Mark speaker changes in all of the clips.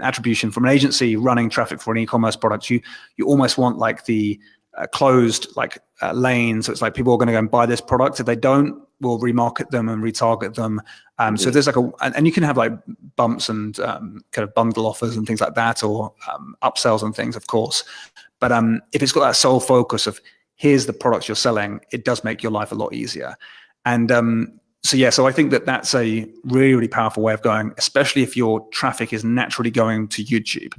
Speaker 1: attribution from an agency running traffic for an e-commerce product, you you almost want like the uh, closed like uh, lane. So it's like people are going to go and buy this product. If they don't, we'll remarket them and retarget them. Um, so there's like a, and, and, you can have like bumps and um, kind of bundle offers and things like that, or um, upsells and things, of course. But um, if it's got that sole focus of here's the products you're selling, it does make your life a lot easier. And um, so yeah, so I think that that's a really, really powerful way of going, especially if your traffic is naturally going to YouTube.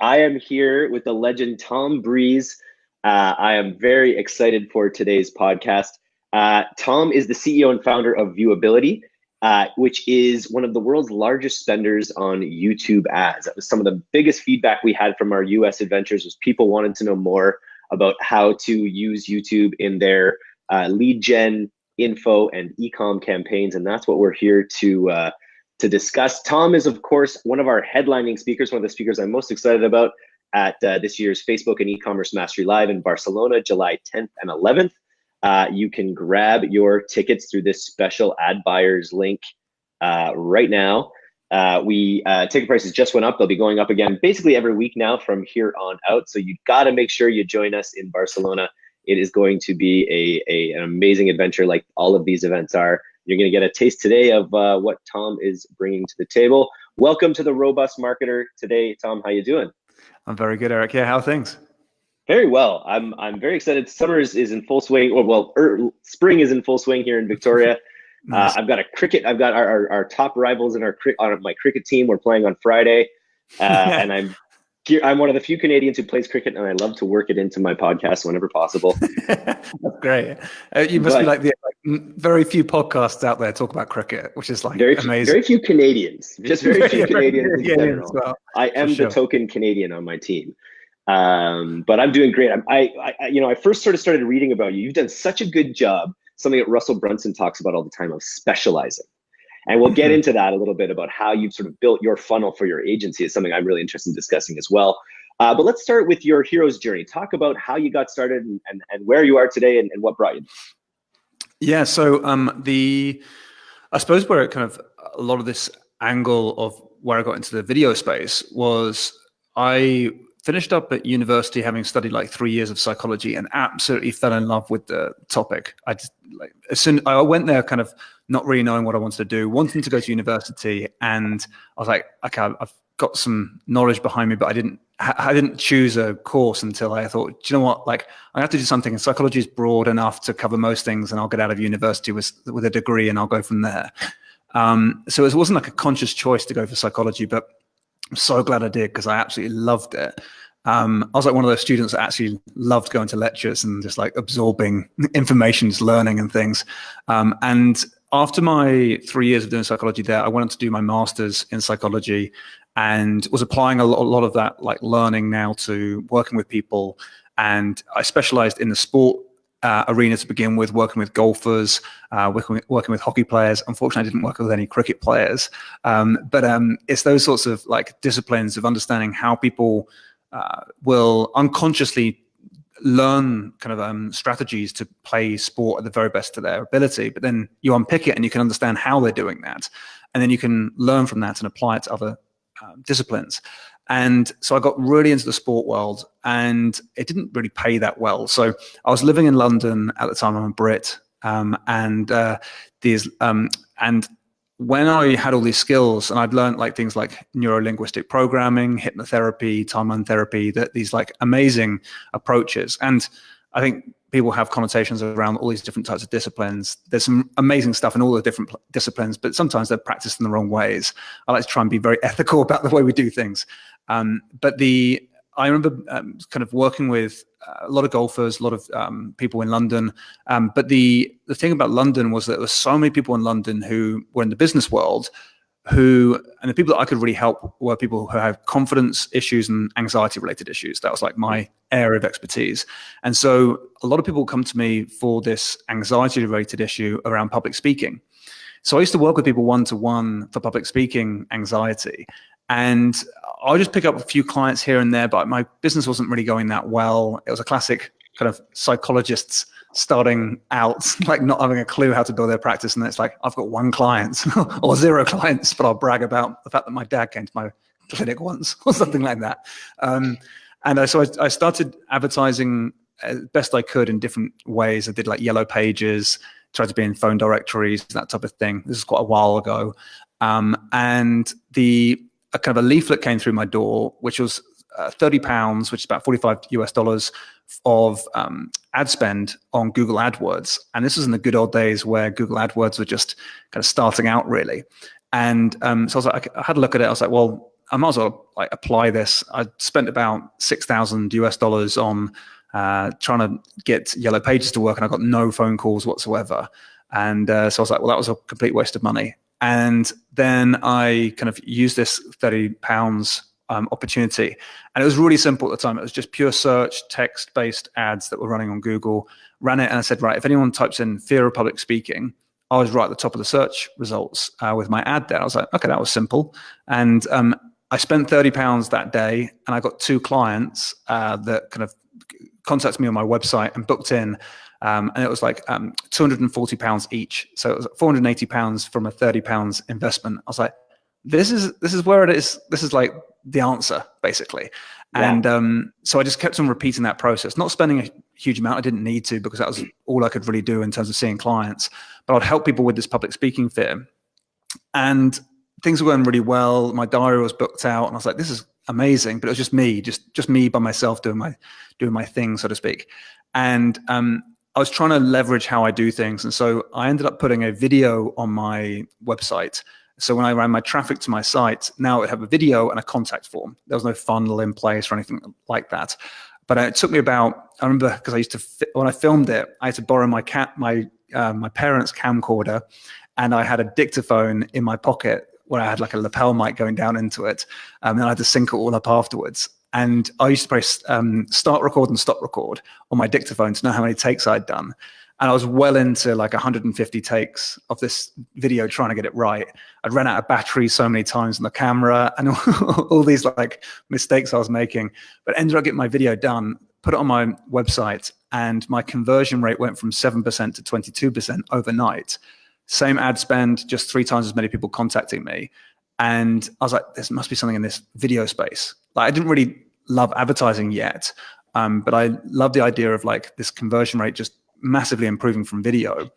Speaker 2: I am here with the legend Tom Breeze. Uh, I am very excited for today's podcast. Uh, Tom is the CEO and founder of Viewability, uh, which is one of the world's largest spenders on YouTube ads. That was some of the biggest feedback we had from our US adventures was people wanted to know more about how to use YouTube in their uh, lead gen info and ecom campaigns. And that's what we're here to uh, to discuss. Tom is, of course, one of our headlining speakers, one of the speakers I'm most excited about at uh, this year's Facebook and e-commerce mastery live in Barcelona, July 10th and 11th. Uh, you can grab your tickets through this special ad buyers link uh, right now. Uh, we uh, ticket prices just went up. They'll be going up again basically every week now from here on out. So you got to make sure you join us in Barcelona. It is going to be a, a, an amazing adventure like all of these events are. You're going to get a taste today of uh, what Tom is bringing to the table. Welcome to the Robust Marketer today, Tom. How you doing?
Speaker 1: I'm very good, Eric. Yeah, how things?
Speaker 2: Very well. I'm I'm very excited. Summer is, is in full swing. Or well, er, spring is in full swing here in Victoria. Uh, nice. uh, I've got a cricket. I've got our, our, our top rivals in our on my cricket team. We're playing on Friday, uh, and I'm I'm one of the few Canadians who plays cricket, and I love to work it into my podcast whenever possible.
Speaker 1: That's great. Uh, you must but, be like the like, very few podcasts out there talk about cricket, which is like
Speaker 2: very
Speaker 1: amazing.
Speaker 2: Very few Canadians, just very few Canadians in general. Well, I am the token Canadian on my team. Um, but I'm doing great. I, I, you know, I first sort of started reading about you. You've done such a good job. Something that Russell Brunson talks about all the time of specializing. And we'll get mm-hmm. into that a little bit about how you've sort of built your funnel for your agency is something I'm really interested in discussing as well. Uh, but let's start with your hero's journey. Talk about how you got started and, and, and where you are today and, and what brought you.
Speaker 1: Yeah, so um, the I suppose where it kind of a lot of this angle of where I got into the video space was I finished up at university having studied like three years of psychology and absolutely fell in love with the topic. I just like as soon I went there kind of not really knowing what I wanted to do, wanting to go to university, and I was like, okay, I've got some knowledge behind me, but I didn't I didn't choose a course until I thought, do you know what? Like, I have to do something. And psychology is broad enough to cover most things, and I'll get out of university with with a degree, and I'll go from there. Um, so it wasn't like a conscious choice to go for psychology, but I'm so glad I did because I absolutely loved it. Um, I was like one of those students that actually loved going to lectures and just like absorbing information, learning and things. Um, and after my three years of doing psychology there, I went on to do my master's in psychology and was applying a lot, a lot of that like learning now to working with people. And I specialized in the sport uh, arena to begin with, working with golfers, uh, working, with, working with hockey players. Unfortunately, I didn't work with any cricket players. Um, but um, it's those sorts of like disciplines of understanding how people uh, will unconsciously learn kind of um, strategies to play sport at the very best to their ability. But then you unpick it and you can understand how they're doing that. And then you can learn from that and apply it to other uh, disciplines. And so I got really into the sport world and it didn't really pay that well. So I was living in London at the time, I'm a Brit. Um, and uh, these, um, and when I had all these skills and I'd learned like things like neuro-linguistic programming, hypnotherapy, time timeline therapy, that these like amazing approaches. And I think people have connotations around all these different types of disciplines. There's some amazing stuff in all the different disciplines, but sometimes they're practiced in the wrong ways. I like to try and be very ethical about the way we do things. Um, but the I remember um, kind of working with a lot of golfers, a lot of um, people in London. Um, but the the thing about London was that there were so many people in London who were in the business world, who and the people that I could really help were people who have confidence issues and anxiety related issues. That was like my area of expertise. And so a lot of people come to me for this anxiety related issue around public speaking. So I used to work with people one to one for public speaking anxiety. And I'll just pick up a few clients here and there, but my business wasn't really going that well. It was a classic kind of psychologists starting out, like not having a clue how to build their practice. And it's like, I've got one client or zero clients, but I'll brag about the fact that my dad came to my clinic once or something like that. Um, and uh, so I, I, started advertising as best I could in different ways. I did like yellow pages, tried to be in phone directories, that type of thing. This is quite a while ago. Um, and the a kind of a leaflet came through my door, which was uh, 30 pounds, which is about 45 US dollars of um, ad spend on Google AdWords. And this was in the good old days where Google AdWords were just kind of starting out really. And um, so I was like, I had a look at it. I was like, well, I might as well like apply this. I spent about 6,000 US dollars on uh, trying to get Yellow Pages to work and I got no phone calls whatsoever. And uh, so I was like, well, that was a complete waste of money. And then I kind of used this 30 pounds um, opportunity. And it was really simple at the time. It was just pure search, text-based ads that were running on Google. Ran it and I said, right, if anyone types in fear of public speaking, I was right at the top of the search results uh, with my ad there. I was like, okay, that was simple. And um, I spent 30 pounds that day and I got two clients uh, that kind of contacted me on my website and booked in um, and it was like um, 240 pounds each. So it was 480 pounds from a 30 pounds investment. I was like, this is this is where it is. This is like the answer basically. Yeah. And um, so I just kept on repeating that process, not spending a huge amount. I didn't need to because that was all I could really do in terms of seeing clients. But I'd help people with this public speaking fear, and things were going really well. My diary was booked out, and I was like, "This is amazing." But it was just me, just just me by myself doing my doing my thing, so to speak. And um, I was trying to leverage how I do things. And so I ended up putting a video on my website. So when I ran my traffic to my site, now it have a video and a contact form. There was no funnel in place or anything like that. But it took me about, I remember because I used to, when I filmed it, I had to borrow my cat, my, uh, my parents' camcorder and I had a dictaphone in my pocket where I had like a lapel mic going down into it. Um, and I had to sync it all up afterwards. And I used to press um, start record and stop record on my dictaphone to know how many takes I'd done. And I was well into like 150 takes of this video trying to get it right. I'd run out of battery so many times on the camera and all these like mistakes I was making, but ended up getting my video done, put it on my website, and my conversion rate went from 7% to 22% overnight. Same ad spend, just three times as many people contacting me. And I was like, there must be something in this video space. Like I didn't really love advertising yet, um, but I love the idea of like this conversion rate just massively improving from video.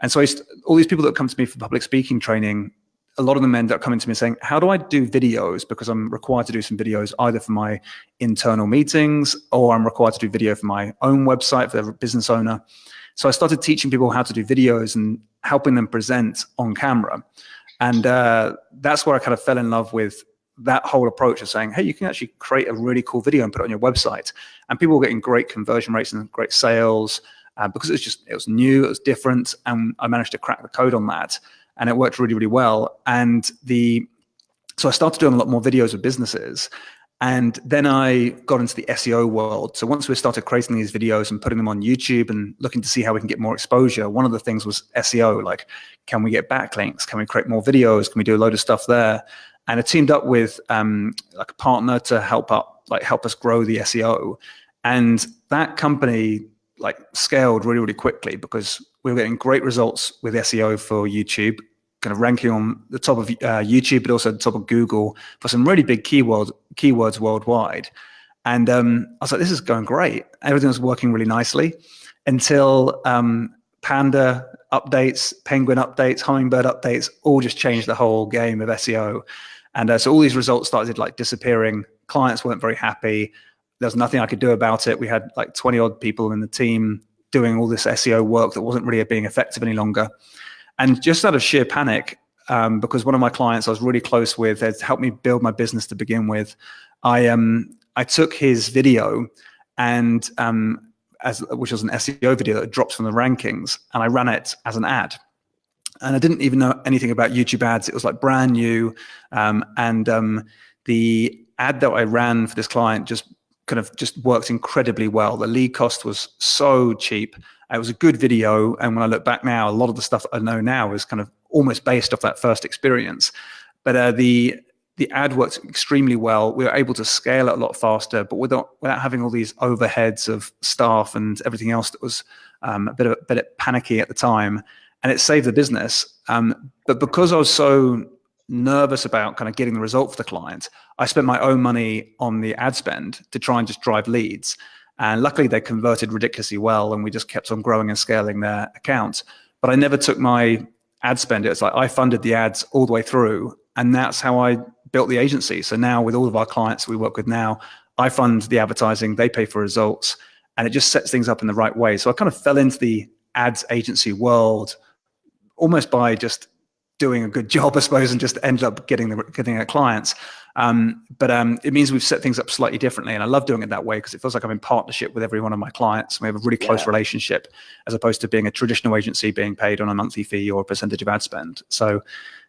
Speaker 1: And so all these people that come to me for public speaking training, a lot of them end up coming to me saying, how do I do videos? Because I'm required to do some videos either for my internal meetings or I'm required to do video for my own website for the business owner. So I started teaching people how to do videos and helping them present on camera. And uh, that's where I kind of fell in love with that whole approach of saying, hey, you can actually create a really cool video and put it on your website. And people were getting great conversion rates and great sales uh, because it was just, it was new, it was different. And I managed to crack the code on that. And it worked really, really well. And the, so I started doing a lot more videos with businesses. And then I got into the SEO world. So once we started creating these videos and putting them on YouTube and looking to see how we can get more exposure, one of the things was SEO, like, can we get backlinks? Can we create more videos? Can we do a load of stuff there? And I teamed up with um, like a partner to help up, like help us grow the SEO. And that company like scaled really, really quickly because we were getting great results with SEO for YouTube, kind of ranking on the top of uh, YouTube, but also the top of Google for some really big keyword, keywords worldwide. And um, I was like, this is going great. Everything was working really nicely until um, Panda updates, Penguin updates, Hummingbird updates, all just changed the whole game of SEO. And uh, so all these results started like disappearing. Clients weren't very happy. There was nothing I could do about it. We had like 20 odd people in the team doing all this SEO work that wasn't really being effective any longer. And just out of sheer panic, um, because one of my clients I was really close with had helped me build my business to begin with, I um I took his video and um as which was an SEO video that drops from the rankings, and I ran it as an ad and I didn't even know anything about YouTube ads. It was like brand new. Um, and um, the ad that I ran for this client just kind of just worked incredibly well. The lead cost was so cheap. It was a good video. And when I look back now, a lot of the stuff I know now is kind of almost based off that first experience. But uh, the the ad worked extremely well. We were able to scale it a lot faster, but without without having all these overheads of staff and everything else that was um, a bit of a bit panicky at the time, and it saved the business. Um, but because I was so nervous about kind of getting the result for the client, I spent my own money on the ad spend to try and just drive leads. And luckily, they converted ridiculously well, and we just kept on growing and scaling their account. But I never took my ad spend. It's like I funded the ads all the way through, and that's how I built the agency. So now with all of our clients we work with now, I fund the advertising, they pay for results, and it just sets things up in the right way. So I kind of fell into the ads agency world almost by just doing a good job, I suppose, and just ended up getting the getting our clients. Um, but um, it means we've set things up slightly differently, and I love doing it that way because it feels like I'm in partnership with every one of my clients. We have a really close yeah. relationship, as opposed to being a traditional agency being paid on a monthly fee or a percentage of ad spend. So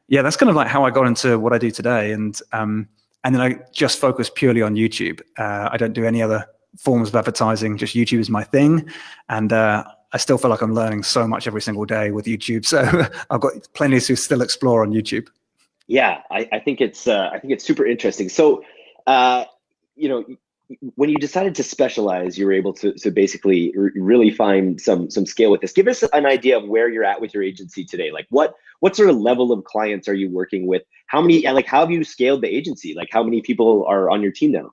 Speaker 1: yeah, that's kind of like how I got into what I do today. And um, and then I just focus purely on YouTube. Uh, I don't do any other forms of advertising. Just YouTube is my thing, and uh, I still feel like I'm learning so much every single day with YouTube. So I've got plenty to still explore on YouTube.
Speaker 2: Yeah, I, I think it's uh, I think it's super interesting. So, uh, you know, when you decided to specialize, you were able to, to basically really find some some scale with this. Give us an idea of where you're at with your agency today. Like what what sort of level of clients are you working with? How many like how have you scaled the agency? Like how many people are on your team now?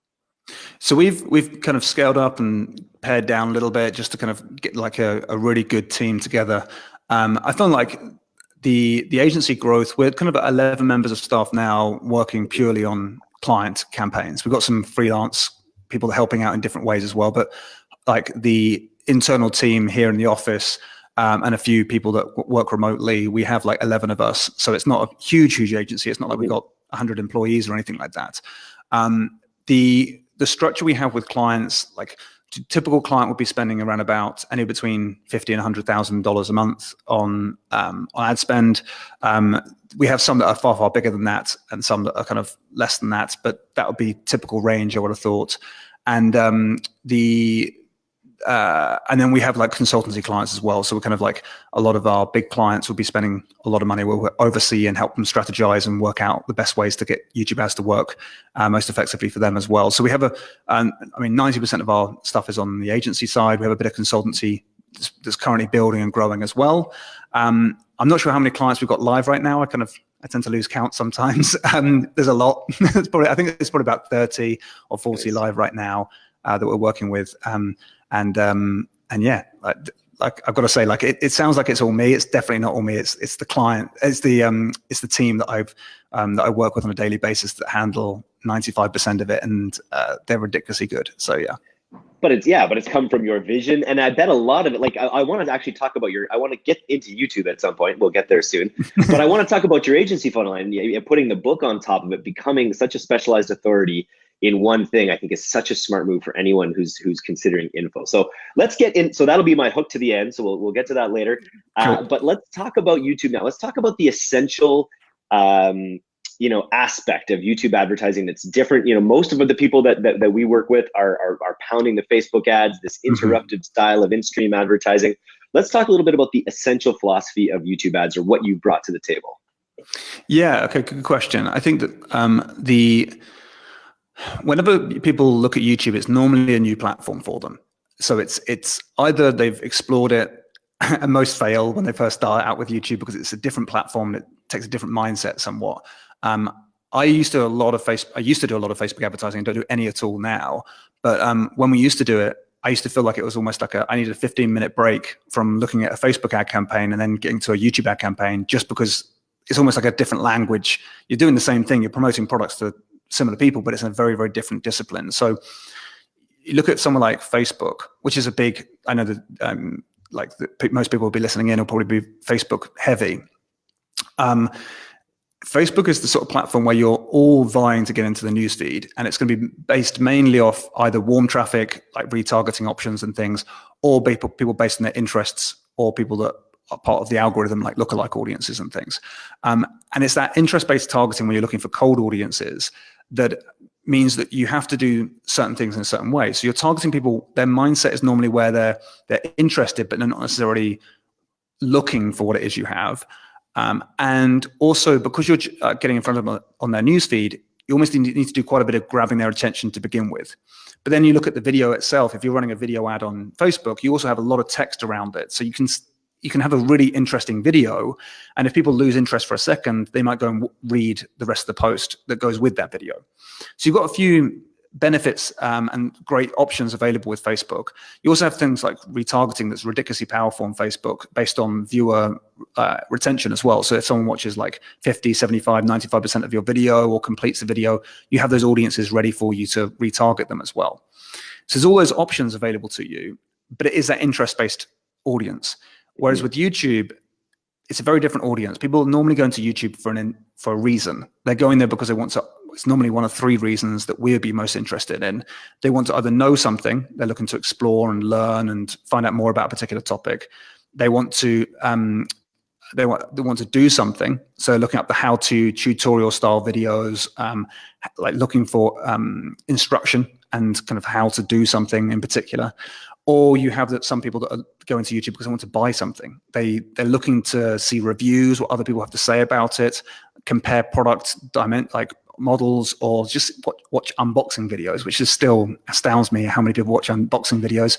Speaker 1: So we've we've kind of scaled up and pared down a little bit just to kind of get like a, a really good team together. Um, I found like the the agency growth, we're kind of 11 members of staff now working purely on client campaigns. We've got some freelance people helping out in different ways as well. But like the internal team here in the office um, and a few people that work remotely, we have like 11 of us. So it's not a huge, huge agency. It's not like we've got 100 employees or anything like that. Um, the the structure we have with clients, like typical client would be spending around about anywhere between fifty and hundred thousand dollars a month on um, on ad spend. Um, we have some that are far far bigger than that, and some that are kind of less than that. But that would be typical range. I would have thought. And um, the uh, and then we have like consultancy clients as well. So we're kind of like a lot of our big clients will be spending a lot of money. We'll oversee and help them strategize and work out the best ways to get YouTube ads to work uh, most effectively for them as well. So we have a, um, I mean, 90% of our stuff is on the agency side. We have a bit of consultancy that's currently building and growing as well. Um, I'm not sure how many clients we've got live right now. I kind of I tend to lose count sometimes. Um, there's a lot. it's probably I think it's probably about 30 or 40 live right now uh, that we're working with. Um, and um, and yeah, like, like I've got to say, like it, it sounds like it's all me. It's definitely not all me. It's it's the client. It's the um it's the team that I've um that I work with on a daily basis that handle 95% of it, and uh, they're ridiculously good. So yeah.
Speaker 2: But it's yeah, but it's come from your vision, and I bet a lot of it. Like I, I want to actually talk about your. I want to get into YouTube at some point. We'll get there soon. but I want to talk about your agency funnel and putting the book on top of it, becoming such a specialized authority in one thing i think is such a smart move for anyone who's who's considering info. So let's get in so that'll be my hook to the end so we'll, we'll get to that later. Uh, but let's talk about youtube now. Let's talk about the essential um, you know aspect of youtube advertising that's different. You know most of the people that that, that we work with are, are, are pounding the facebook ads this mm-hmm. interrupted mm-hmm. style of in-stream advertising. Let's talk a little bit about the essential philosophy of youtube ads or what you brought to the table.
Speaker 1: Yeah okay good question. I think that um, the whenever people look at YouTube, it's normally a new platform for them. So it's it's either they've explored it, and most fail when they first start out with YouTube because it's a different platform that takes a different mindset somewhat. Um, I used to do a lot of face. I used to do a lot of Facebook advertising. I don't do any at all now. But um, when we used to do it, I used to feel like it was almost like a, I needed a 15 minute break from looking at a Facebook ad campaign and then getting to a YouTube ad campaign just because it's almost like a different language. You're doing the same thing. You're promoting products to similar people, but it's a very, very different discipline. So you look at someone like Facebook, which is a big, I know that um, like the, most people will be listening in will probably be Facebook heavy. Um, Facebook is the sort of platform where you're all vying to get into the newsfeed, and it's going to be based mainly off either warm traffic, like retargeting options and things, or people people based on their interests, or people that are part of the algorithm, like lookalike audiences and things. Um, and it's that interest-based targeting when you're looking for cold audiences that means that you have to do certain things in a certain way. So you're targeting people, their mindset is normally where they're they're interested, but they're not necessarily looking for what it is you have. Um, and also because you're uh, getting in front of them on their newsfeed, you almost need to do quite a bit of grabbing their attention to begin with. But then you look at the video itself. If you're running a video ad on Facebook, you also have a lot of text around it. So you can you can have a really interesting video. And if people lose interest for a second, they might go and read the rest of the post that goes with that video. So you've got a few benefits um, and great options available with Facebook. You also have things like retargeting that's ridiculously powerful on Facebook based on viewer uh, retention as well. So if someone watches like 50, 75, 95% of your video or completes the video, you have those audiences ready for you to retarget them as well. So there's all those options available to you, but it is that interest-based audience. Whereas mm -hmm. with YouTube, it's a very different audience. People normally go into YouTube for an for a reason. They're going there because they want to. It's normally one of three reasons that we'd be most interested in. They want to either know something, they're looking to explore and learn and find out more about a particular topic. They want to um, they want they want to do something. So looking up the how-to tutorial style videos, um, like looking for um, instruction and kind of how to do something in particular, or you have that some people that are going to YouTube because they want to buy something. They they're looking to see reviews, what other people have to say about it, compare product like models, or just watch, watch unboxing videos, which is still astounds me how many people watch unboxing videos.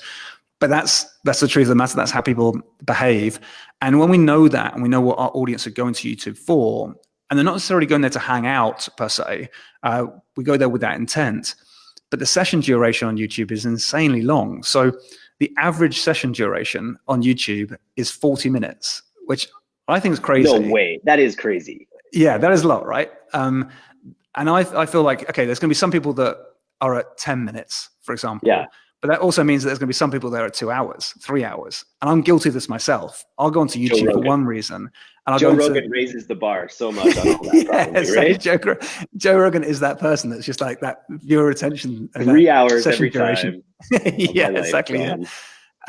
Speaker 1: But that's that's the truth of the matter. That's how people behave. And when we know that, and we know what our audience are going to YouTube for, and they're not necessarily going there to hang out per se, uh, we go there with that intent but the session duration on YouTube is insanely long. So the average session duration on YouTube is 40 minutes, which I think is crazy.
Speaker 2: No way. That is crazy.
Speaker 1: Yeah, that is a lot, right? Um, and I, I feel like, okay, there's going to be some people that are at 10 minutes, for example.
Speaker 2: Yeah.
Speaker 1: But that also means that there's going to be some people there at two hours, three hours. And I'm guilty of this myself. I'll go onto YouTube for one reason. And I'll
Speaker 2: Joe
Speaker 1: go
Speaker 2: Rogan raises the bar so much on all that, probably, right?
Speaker 1: Joe, Joe, Rogan is that person that's just like that viewer attention.
Speaker 2: Three hours every duration.
Speaker 1: time. yeah, exactly. Yeah.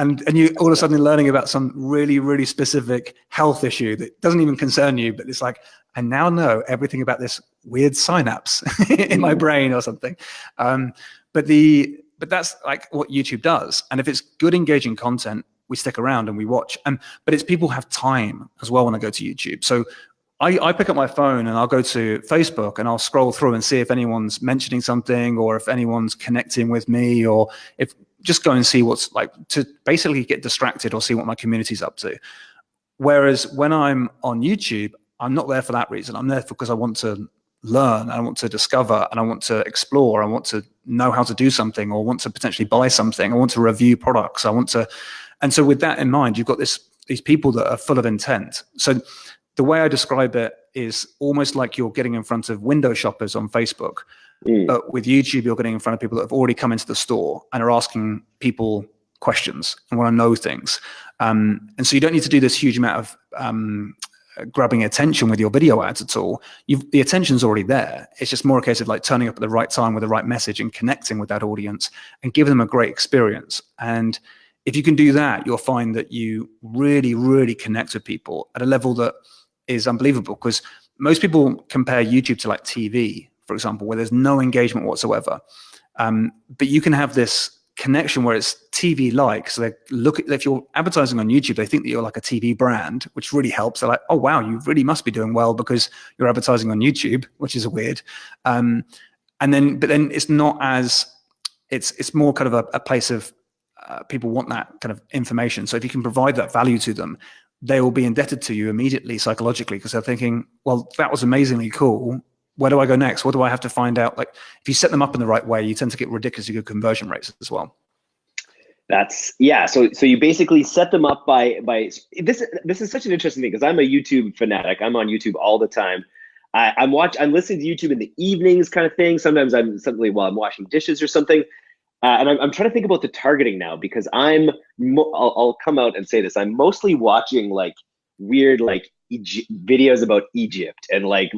Speaker 1: And, and you all of a sudden learning about some really, really specific health issue that doesn't even concern you, but it's like, I now know everything about this weird synapse in my mm. brain or something. Um, but the but that's like what YouTube does. And if it's good engaging content, we stick around and we watch. And but it's people have time as well when I go to YouTube. So I, I, pick up my phone and I'll go to Facebook and I'll scroll through and see if anyone's mentioning something or if anyone's connecting with me or if just go and see what's like to basically get distracted or see what my community's up to. Whereas when I'm on YouTube, I'm not there for that reason. I'm there because I want to learn, I want to discover, and I want to explore. I want to know how to do something, or want to potentially buy something. I want to review products. I want to, and so with that in mind, you've got this these people that are full of intent. So the way I describe it is almost like you're getting in front of window shoppers on Facebook. Mm. But with YouTube, you're getting in front of people that have already come into the store and are asking people questions and want to know things. Um, and so you don't need to do this huge amount of um, grabbing attention with your video ads at all. You've, the attention's already there. It's just more a case of like turning up at the right time with the right message and connecting with that audience and giving them a great experience. And if you can do that, you'll find that you really, really connect with people at a level that is unbelievable because most people compare YouTube to like TV, for example, where there's no engagement whatsoever. Um, but you can have this connection where it's TV-like. So they look at, if you're advertising on YouTube, they think that you're like a TV brand, which really helps. They're like, oh, wow, you really must be doing well because you're advertising on YouTube, which is weird. Um, and then, but then it's not as, it's, it's more kind of a, a place of uh, people want that kind of information. So if you can provide that value to them, they will be indebted to you immediately psychologically because they're thinking, well, that was amazingly cool where do I go next? What do I have to find out? Like if you set them up in the right way, you tend to get ridiculously good conversion rates as well.
Speaker 2: That's yeah. So so you basically set them up by by this. This is such an interesting thing because I'm a YouTube fanatic. I'm on YouTube all the time. I, I'm watch. I'm listening to YouTube in the evenings, kind of thing. Sometimes I'm suddenly while I'm washing dishes or something. Uh, and I'm, I'm trying to think about the targeting now because I'm. I'll, I'll come out and say this. I'm mostly watching like weird like Videos about Egypt and like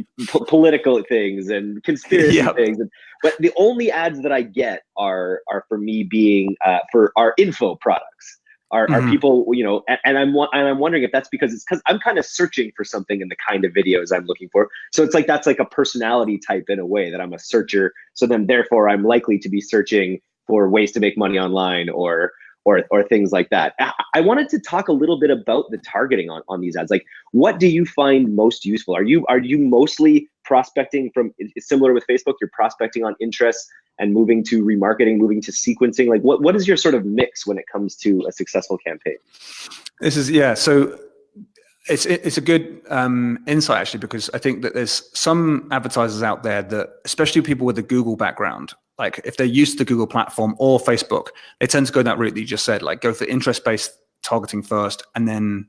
Speaker 2: political things and conspiracy yep. things. And, but the only ads that I get are are for me being uh, for our info products. Are, mm-hmm. people you know and, and i'm and i'm wondering if that's because it's because i'm kind of searching for something in the kind of videos i'm looking for so it's like that's like a personality type in a way that i'm a searcher so then therefore i'm likely to be searching for ways to make money online or or, or things like that. I wanted to talk a little bit about the targeting on, on these ads. Like, what do you find most useful? Are you are you mostly prospecting from similar with Facebook? You're prospecting on interests and moving to remarketing, moving to sequencing. Like, what what is your sort of mix when it comes to a successful campaign?
Speaker 1: This is yeah. So it's it's a good um, insight actually because I think that there's some advertisers out there that, especially people with a Google background, like if they're used to the Google platform or Facebook, they tend to go that route that you just said, like go for interest-based targeting first and then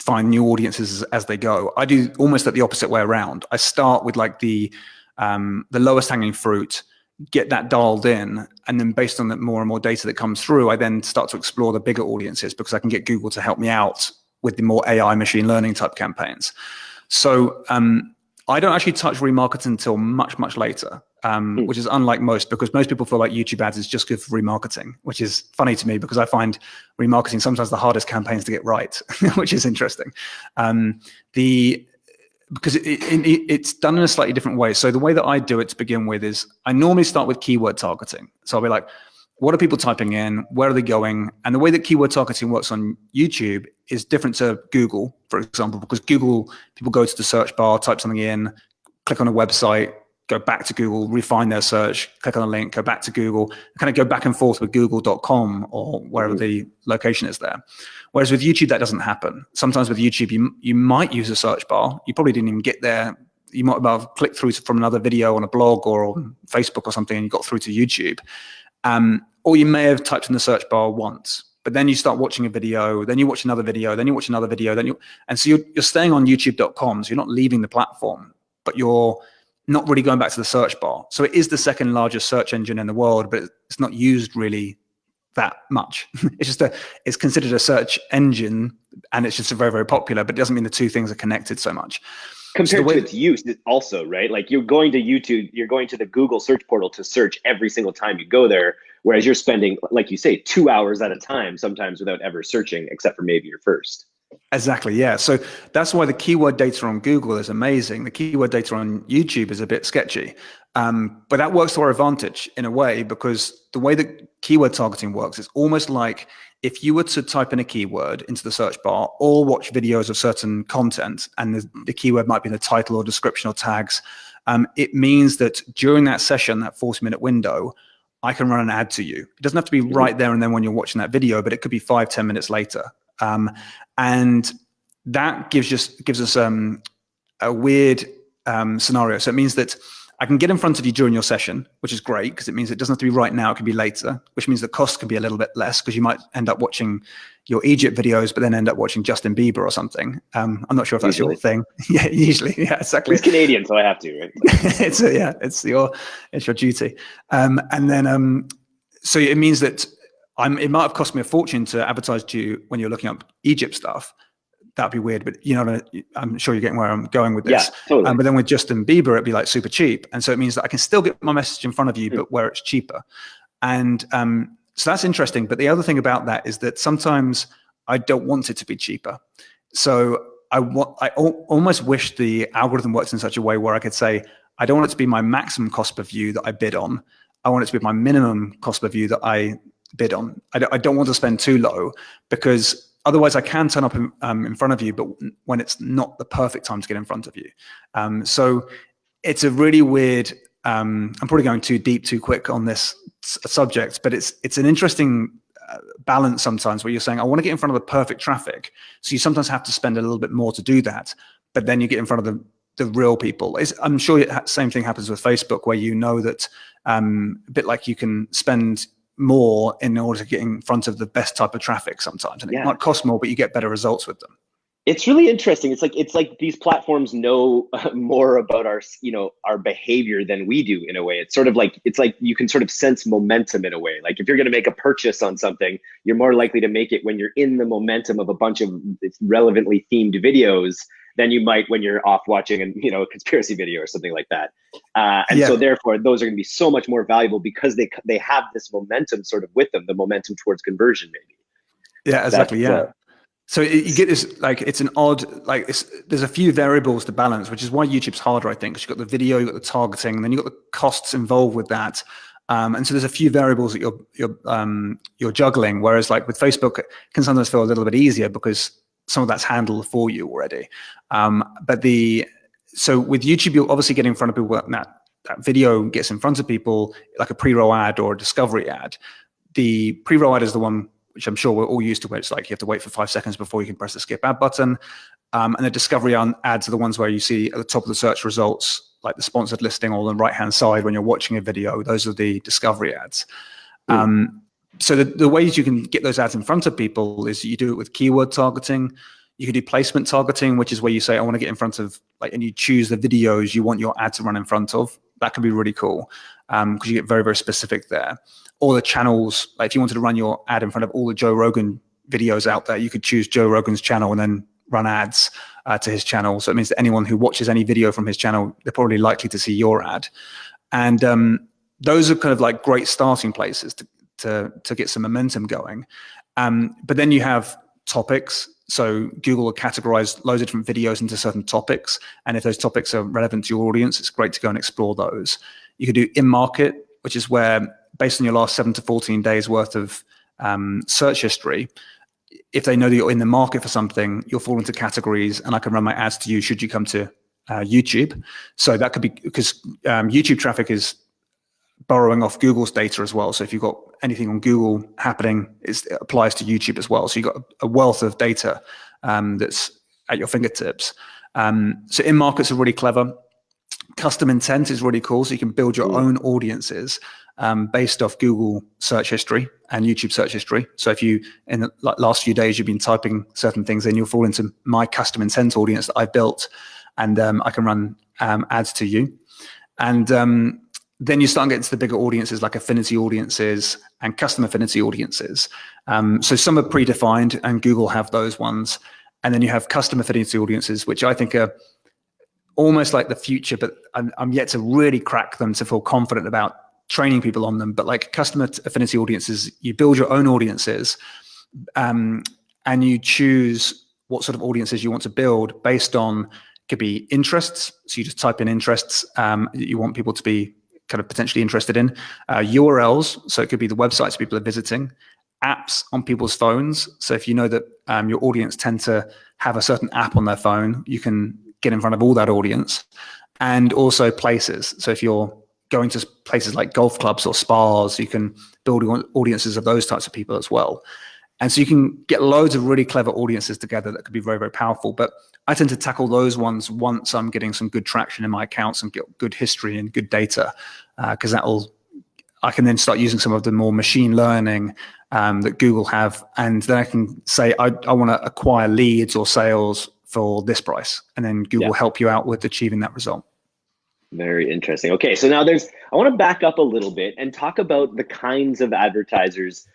Speaker 1: find new audiences as, as, they go. I do almost at the opposite way around. I start with like the um, the lowest hanging fruit, get that dialed in, and then based on the more and more data that comes through, I then start to explore the bigger audiences because I can get Google to help me out with the more AI machine learning type campaigns. So um, I don't actually touch remarketing until much, much later, um, mm. which is unlike most because most people feel like YouTube ads is just good for remarketing, which is funny to me because I find remarketing sometimes the hardest campaigns to get right, which is interesting. Um, the because it, it, it, it's done in a slightly different way. So the way that I do it to begin with is I normally start with keyword targeting. So I'll be like, what are people typing in? Where are they going? And the way that keyword targeting works on YouTube is different to Google, for example, because Google, people go to the search bar, type something in, click on a website, go back to Google, refine their search, click on a link, go back to Google, kind of go back and forth with google.com or wherever mm the location is there. Whereas with YouTube, that doesn't happen. Sometimes with YouTube, you, you might use a search bar. You probably didn't even get there. You might have clicked through from another video on a blog or on Facebook or something and you got through to YouTube. Um, or you may have typed in the search bar once, but then you start watching a video, then you watch another video, then you watch another video, then you, and so you're, you're staying on youtube.com, so you're not leaving the platform, but you're not really going back to the search bar. So it is the second largest search engine in the world, but it's not used really that much. it's just a, it's considered a search engine and it's just very, very popular, but it doesn't mean the two things are connected so much
Speaker 2: compared so to its use also right like you're going to youtube you're going to the google search portal to search every single time you go there whereas you're spending like you say two hours at a time sometimes without ever searching except for maybe your first.
Speaker 1: Exactly yeah. So that's why the keyword data on google is amazing. The keyword data on youtube is a bit sketchy. Um, but that works to our advantage in a way because the way that keyword targeting works is almost like if you were to type in a keyword into the search bar or watch videos of certain content and the, the keyword might be in the title or description or tags, um, it means that during that session, that 40 minute window, I can run an ad to you. It doesn't have to be right there and then when you're watching that video, but it could be five, 10 minutes later. Um, and that gives just gives us um, a weird um, scenario. So it means that I can get in front of you during your session, which is great because it means it doesn't have to be right now, it can be later, which means the cost can be a little bit less because you might end up watching your Egypt videos, but then end up watching Justin Bieber or something. Um, I'm not sure if that's usually. your thing. yeah, usually, yeah, exactly.
Speaker 2: He's Canadian, so I have to, right?
Speaker 1: it's a, yeah, it's your it's your duty. Um, and then um, so it means that I'm. It might have cost me a fortune to advertise to you when you're looking up Egypt stuff, that'd be weird. But you know, I'm sure you're getting where I'm going with this.
Speaker 2: Yeah, totally.
Speaker 1: Um, but then with Justin Bieber, it'd be like super cheap, and so it means that I can still get my message in front of you, mm. but where it's cheaper. And um, so that's interesting. But the other thing about that is that sometimes I don't want it to be cheaper. So I want, I almost wish the algorithm works in such a way where I could say, I don't want it to be my maximum cost per view that I bid on. I want it to be my minimum cost per view that I bid on. I don't, I don't want to spend too low because otherwise I can turn up in, um, in, front of you, but when it's not the perfect time to get in front of you. Um, so it's a really weird, um, I'm probably going too deep too quick on this subject, but it's, it's an interesting uh, balance sometimes where you're saying, I want to get in front of the perfect traffic. So you sometimes have to spend a little bit more to do that, but then you get in front of the, the real people. It's, I'm sure the same thing happens with Facebook where you know that um, a bit like you can spend more in order to get in front of the best type of traffic sometimes. And it might cost more, but you get better results with them.
Speaker 2: It's really interesting. It's like it's like these platforms know more about our you know our behavior than we do in a way. It's sort of like it's like you can sort of sense momentum in a way. Like if you're going to make a purchase on something, you're more likely to make it when you're in the momentum of a bunch of relevantly themed videos than you might when you're off watching and you know a conspiracy video or something like that. Uh, and yeah. so therefore, those are going to be so much more valuable because they they have this momentum sort of with them, the momentum towards conversion, maybe.
Speaker 1: Yeah, exactly. That's, yeah. Uh, so you get this like it's an odd like there's a few variables to balance, which is why YouTube's harder, I think. Because you've got the video, you've got the targeting, and then you've got the costs involved with that. Um, and so there's a few variables that you're you're um, you're juggling. Whereas like with Facebook, it can sometimes feel a little bit easier because some of that's handled for you already. Um, but the so with YouTube, you'll obviously get in front of people. That that video gets in front of people like a pre-roll ad or a discovery ad. The pre-roll ad is the one which I'm sure we're all used to, where it's like you have to wait for five seconds before you can press the skip ad button. Um, and the discovery ads are the ones where you see at the top of the search results, like the sponsored listing on the right-hand side when you're watching a video, those are the discovery ads. Mm. Um, so the, the ways you can get those ads in front of people is you do it with keyword targeting. You can do placement targeting, which is where you say, I want to get in front of, like, and you choose the videos you want your ad to run in front of. That can be really cool because um, you get very, very specific there. All the channels, like if you wanted to run your ad in front of all the Joe Rogan videos out there, you could choose Joe Rogan's channel and then run ads uh, to his channel. So it means that anyone who watches any video from his channel, they're probably likely to see your ad. And um, those are kind of like great starting places to, to, to get some momentum going. Um, but then you have topics. So Google will categorize loads of different videos into certain topics. And if those topics are relevant to your audience, it's great to go and explore those. You could do in-market, which is where based on your last seven to 14 days worth of um, search history, if they know that you're in the market for something, you'll fall into categories and I can run my ads to you should you come to uh, YouTube. So that could be because um, YouTube traffic is borrowing off Google's data as well. So if you've got anything on Google happening, it applies to YouTube as well. So you've got a wealth of data um, that's at your fingertips. Um, so in markets are really clever. Custom intent is really cool. So you can build your own audiences um, based off Google search history and YouTube search history. So if you, in the last few days, you've been typing certain things in, you'll fall into my custom intent audience that I've built, and um, I can run um, ads to you. And um, then you start getting to the bigger audiences like affinity audiences and custom affinity audiences. Um, so some are predefined, and Google have those ones. And then you have custom affinity audiences, which I think are almost like the future, but I'm, I'm yet to really crack them to feel confident about training people on them, but like customer affinity audiences, you build your own audiences um, and you choose what sort of audiences you want to build based on could be interests. So you just type in interests um, you want people to be kind of potentially interested in. Uh, URLs, so it could be the websites people are visiting. Apps on people's phones. So if you know that um, your audience tend to have a certain app on their phone, you can get in front of all that audience. And also places. So if you're going to places like golf clubs or spas, you can build audiences of those types of people as well. And so you can get loads of really clever audiences together that could be very, very powerful. But I tend to tackle those ones once I'm getting some good traction in my accounts and get good history and good data, because uh, that'll, I can then start using some of the more machine learning um, that Google have. And then I can say, I, I want to acquire leads or sales for this price. And then Google yeah. help you out with achieving that result.
Speaker 2: Very interesting. Okay, so now there's, I want to back up a little bit and talk about the kinds of advertisers,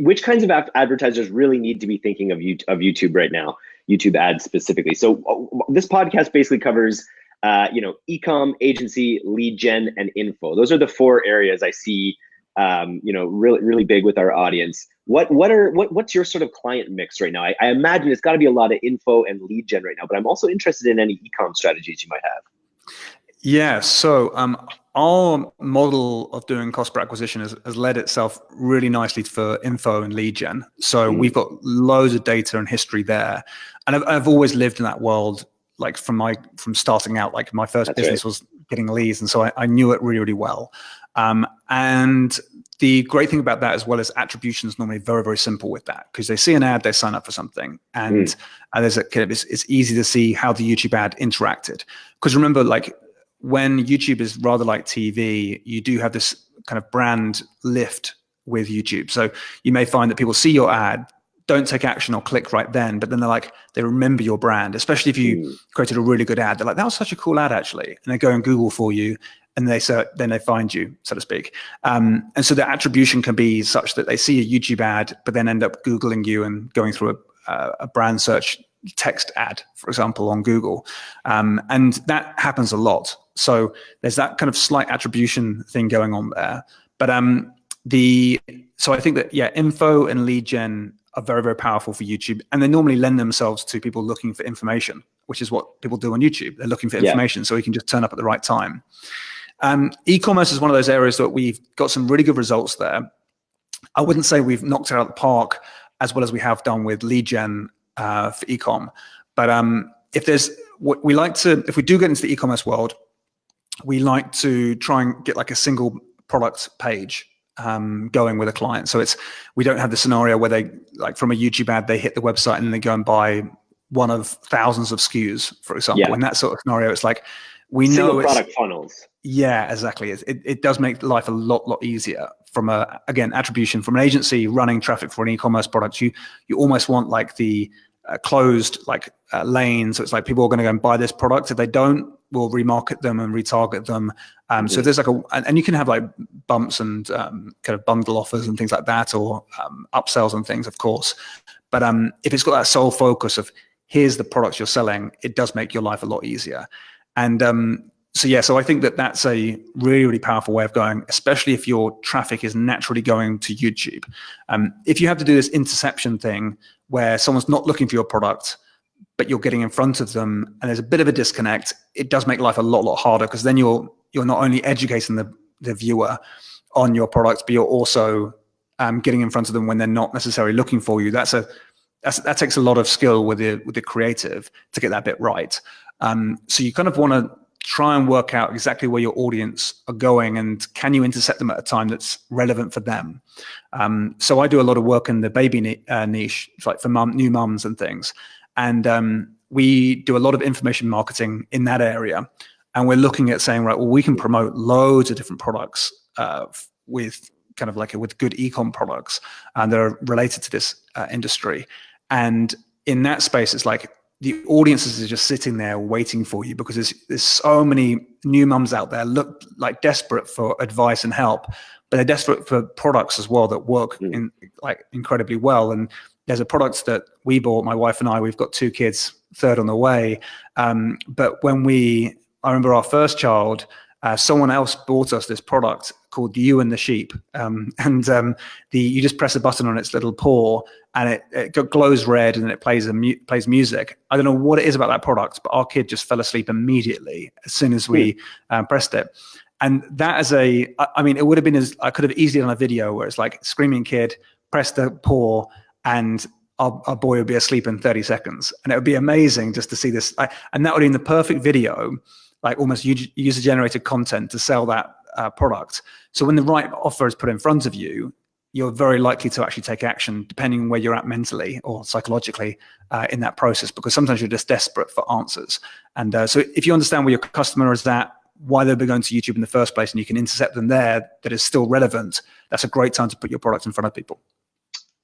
Speaker 2: which kinds of advertisers really need to be thinking of, you of YouTube right now, YouTube ads specifically. So uh, this podcast basically covers, uh, you know, ecom, agency, lead gen, and info. Those are the four areas I see, um, you know, really, really big with our audience. What, what are, what, what's your sort of client mix right now? I, I imagine it's got to be a lot of info and lead gen right now, but I'm also interested in any ecom strategies you might have.
Speaker 1: Yeah, so um, our model of doing cost per acquisition has, has, led itself really nicely for info and lead gen. So mm. we've got loads of data and history there. And I've, I've, always lived in that world, like from my from starting out, like my first That's business right. was getting leads. And so I, I knew it really, really well. Um, and the great thing about that as well is attribution is normally very, very simple with that because they see an ad, they sign up for something. And, mm. and there's a, it's, it's easy to see how the YouTube ad interacted. Because remember, like when YouTube is rather like TV, you do have this kind of brand lift with YouTube. So you may find that people see your ad, don't take action or click right then, but then they're like, they remember your brand, especially if you mm. created a really good ad. They're like, that was such a cool ad actually. And they go and Google for you and they so then they find you, so to speak. Um, and so the attribution can be such that they see a YouTube ad, but then end up Googling you and going through a, a brand search text ad, for example, on Google. Um, and that happens a lot. So there's that kind of slight attribution thing going on there. But um, the so I think that yeah, info and lead gen are very very powerful for YouTube, and they normally lend themselves to people looking for information, which is what people do on YouTube. They're looking for information, yeah. so you can just turn up at the right time. Um, e-commerce is one of those areas that we've got some really good results there. I wouldn't say we've knocked it out of the park as well as we have done with lead gen uh, for ecom, but um, if there's what we like to, if we do get into the e-commerce world, we like to try and get like a single product page um, going with a client. So it's we don't have the scenario where they like from a YouTube ad they hit the website and they go and buy one of thousands of SKUs, for example. Yeah. In that sort of scenario, it's like we
Speaker 2: Single
Speaker 1: know
Speaker 2: product funnels.
Speaker 1: Yeah, exactly. It, it, it does make life a lot lot easier from a again attribution from an agency running traffic for an e-commerce product. You you almost want like the uh, closed like uh, lane. So it's like people are going to go and buy this product. If they don't, we'll remarket them and retarget them. Um, so there's like a, and, you can have like bumps and um, kind of bundle offers and things like that, or um, upsells and things, of course. But um, if it's got that sole focus of here's the products you're selling, it does make your life a lot easier. And um, so yeah, so I think that that's a really, really powerful way of going, especially if your traffic is naturally going to YouTube. Um, if you have to do this interception thing where someone's not looking for your product, but you're getting in front of them and there's a bit of a disconnect, it does make life a lot, lot harder because then you're you're not only educating the, the viewer on your product, but you're also um, getting in front of them when they're not necessarily looking for you. That's a that's, that takes a lot of skill with the with the creative to get that bit right. Um, so you kind of want to try and work out exactly where your audience are going and can you intercept them at a time that's relevant for them. Um, so I do a lot of work in the baby uh, niche, like for mom, new mums and things. And um, we do a lot of information marketing in that area. And we're looking at saying, right, well, we can promote loads of different products uh, with kind of like a, with good ecom products and that are related to this uh, industry. And in that space, it's like the audiences are just sitting there waiting for you because there's there's so many new mums out there look like desperate for advice and help, but they're desperate for products as well that work mm. in like incredibly well. And there's a product that we bought, my wife and I. We've got two kids, third on the way. Um, but when we, I remember our first child, uh, someone else bought us this product called Ewan the Sheep, um, and um, the you just press a button on its little paw, and it, it glows red, and it plays a mu plays music. I don't know what it is about that product, but our kid just fell asleep immediately as soon as we um, pressed it. And that as a, I mean, it would have been as I could have easily done a video where it's like screaming kid, press the paw, and our, our boy would be asleep in 30 seconds, and it would be amazing just to see this. I, and that would be in the perfect video like almost user generated content to sell that uh, product. So when the right offer is put in front of you, you're very likely to actually take action depending on where you're at mentally or psychologically uh, in that process, because sometimes you're just desperate for answers. And uh, so if you understand where your customer is at, why they'll be going to YouTube in the first place, and you can intercept them there that is still relevant, that's a great time to put your product in front of people.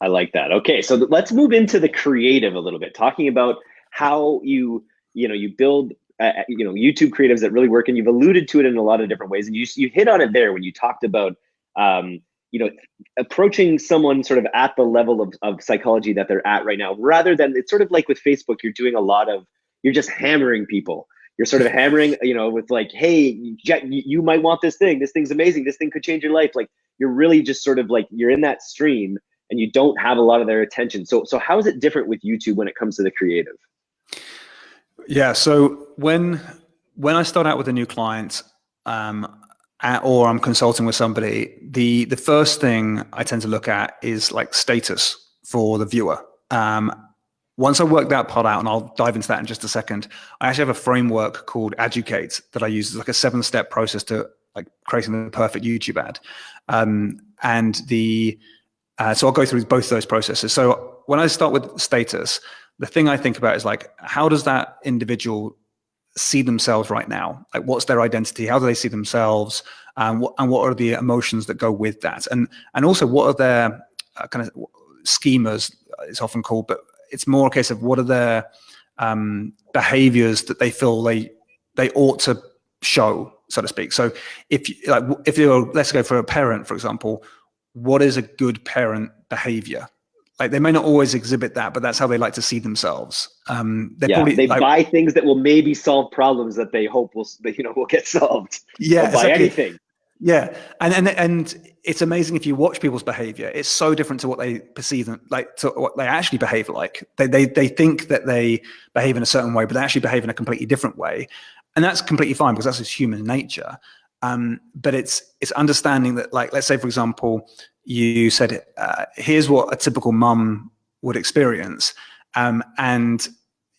Speaker 2: I like that. Okay, so let's move into the creative a little bit, talking about how you you know you build uh, uh, you know YouTube creatives that really work, and you've alluded to it in a lot of different ways, and you you hit on it there when you talked about um, you know approaching someone sort of at the level of, of psychology that they're at right now, rather than it's sort of like with Facebook, you're doing a lot of you're just hammering people. You're sort of hammering, you know, with like, hey, you might want this thing. This thing's amazing. This thing could change your life. Like you're really just sort of like you're in that stream, and you don't have a lot of their attention. So so how is it different with YouTube when it comes to the creative?
Speaker 1: Yeah. So when when I start out with a new client, um, at, or I'm consulting with somebody, the the first thing I tend to look at is like status for the viewer. Um, once I work that part out, and I'll dive into that in just a second, I actually have a framework called Educate that I use. It's like a seven step process to like creating the perfect YouTube ad. Um, and the uh, so I'll go through both those processes. So when I start with status, the thing I think about is like, how does that individual see themselves right now? Like, what's their identity? How do they see themselves? And what, and what are the emotions that go with that? And and also, what are their uh, kind of schemas? It's often called, but it's more a case of what are their um, behaviors that they feel they they ought to show, so to speak. So if like if you're let's go for a parent, for example, what is a good parent behavior? like they may not always exhibit that, but that's how they like to see themselves. Um,
Speaker 2: yeah, probably, they like, buy things that will maybe solve problems that they hope will, you know, will get solved.
Speaker 1: Yeah,
Speaker 2: buy exactly. anything.
Speaker 1: Yeah, and and and it's amazing if you watch people's behavior. It's so different to what they perceive them like to what they actually behave like. They they they think that they behave in a certain way, but they actually behave in a completely different way, and that's completely fine because that's just human nature. Um, but it's it's understanding that, like, let's say for example, you said, uh, "Here's what a typical mum would experience," um, and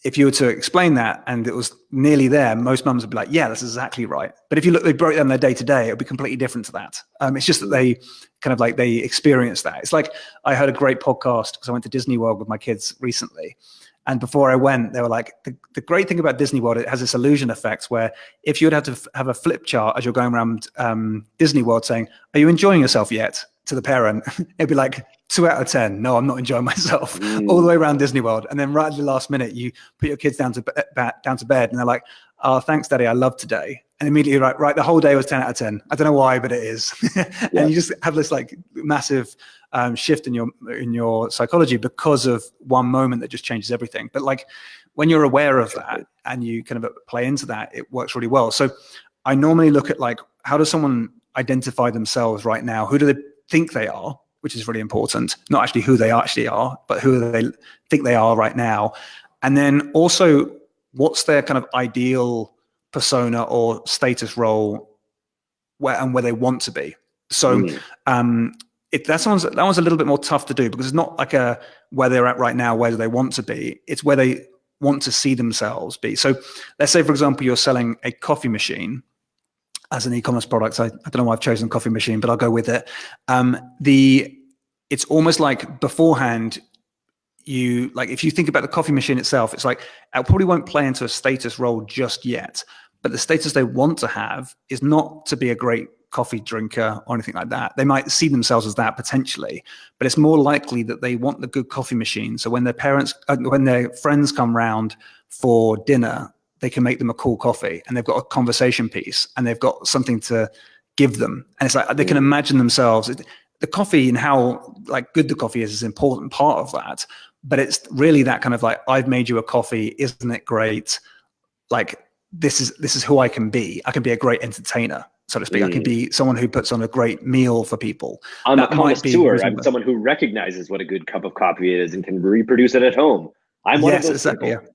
Speaker 1: if you were to explain that and it was nearly there, most mums would be like, "Yeah, that's exactly right." But if you look, they broke down their day to day, it would be completely different to that. Um, it's just that they kind of like they experience that. It's like I heard a great podcast because I went to Disney World with my kids recently, and before I went, they were like, the, the, great thing about Disney World, it has this illusion effect where if you would have to have a flip chart as you're going around um, Disney World saying, are you enjoying yourself yet? To the parent, it'd be like two out of 10. No, I'm not enjoying myself mm. all the way around Disney World. And then right at the last minute, you put your kids down to, down to bed and they're like, oh, thanks, daddy. I love today. And immediately, right, right, the whole day was 10 out of 10. I don't know why, but it is. and yeah. you just have this like massive um, shift in your in your psychology because of one moment that just changes everything. But like when you're aware of that and you kind of play into that, it works really well. So I normally look at like how does someone identify themselves right now? Who do they think they are? Which is really important. Not actually who they actually are, but who they think they are right now. And then also, what's their kind of ideal persona or status role where and where they want to be. So mm. um, it, that one's that one's a little bit more tough to do because it's not like a where they're at right now, where do they want to be. It's where they want to see themselves be. So let's say, for example, you're selling a coffee machine as an e-commerce product. I, I don't know why I've chosen coffee machine, but I'll go with it. Um, the it's almost like beforehand you like if you think about the coffee machine itself it's like it probably won't play into a status role just yet but the status they want to have is not to be a great coffee drinker or anything like that. They might see themselves as that potentially, but it's more likely that they want the good coffee machine. So when their parents, uh, when their friends come round for dinner, they can make them a cool coffee and they've got a conversation piece and they've got something to give them. And it's like they can imagine themselves. The coffee and how like good the coffee is is an important part of that. But it's really that kind of like, I've made you a coffee, isn't it great? Like this is this is who I can be. I can be a great entertainer so to speak. Mm. I could be someone who puts on a great meal for people.
Speaker 2: I'm that a connoisseur. I'm someone who recognizes what a good cup of coffee is and can reproduce it at home. I'm one yes, of those exactly, people. Yeah.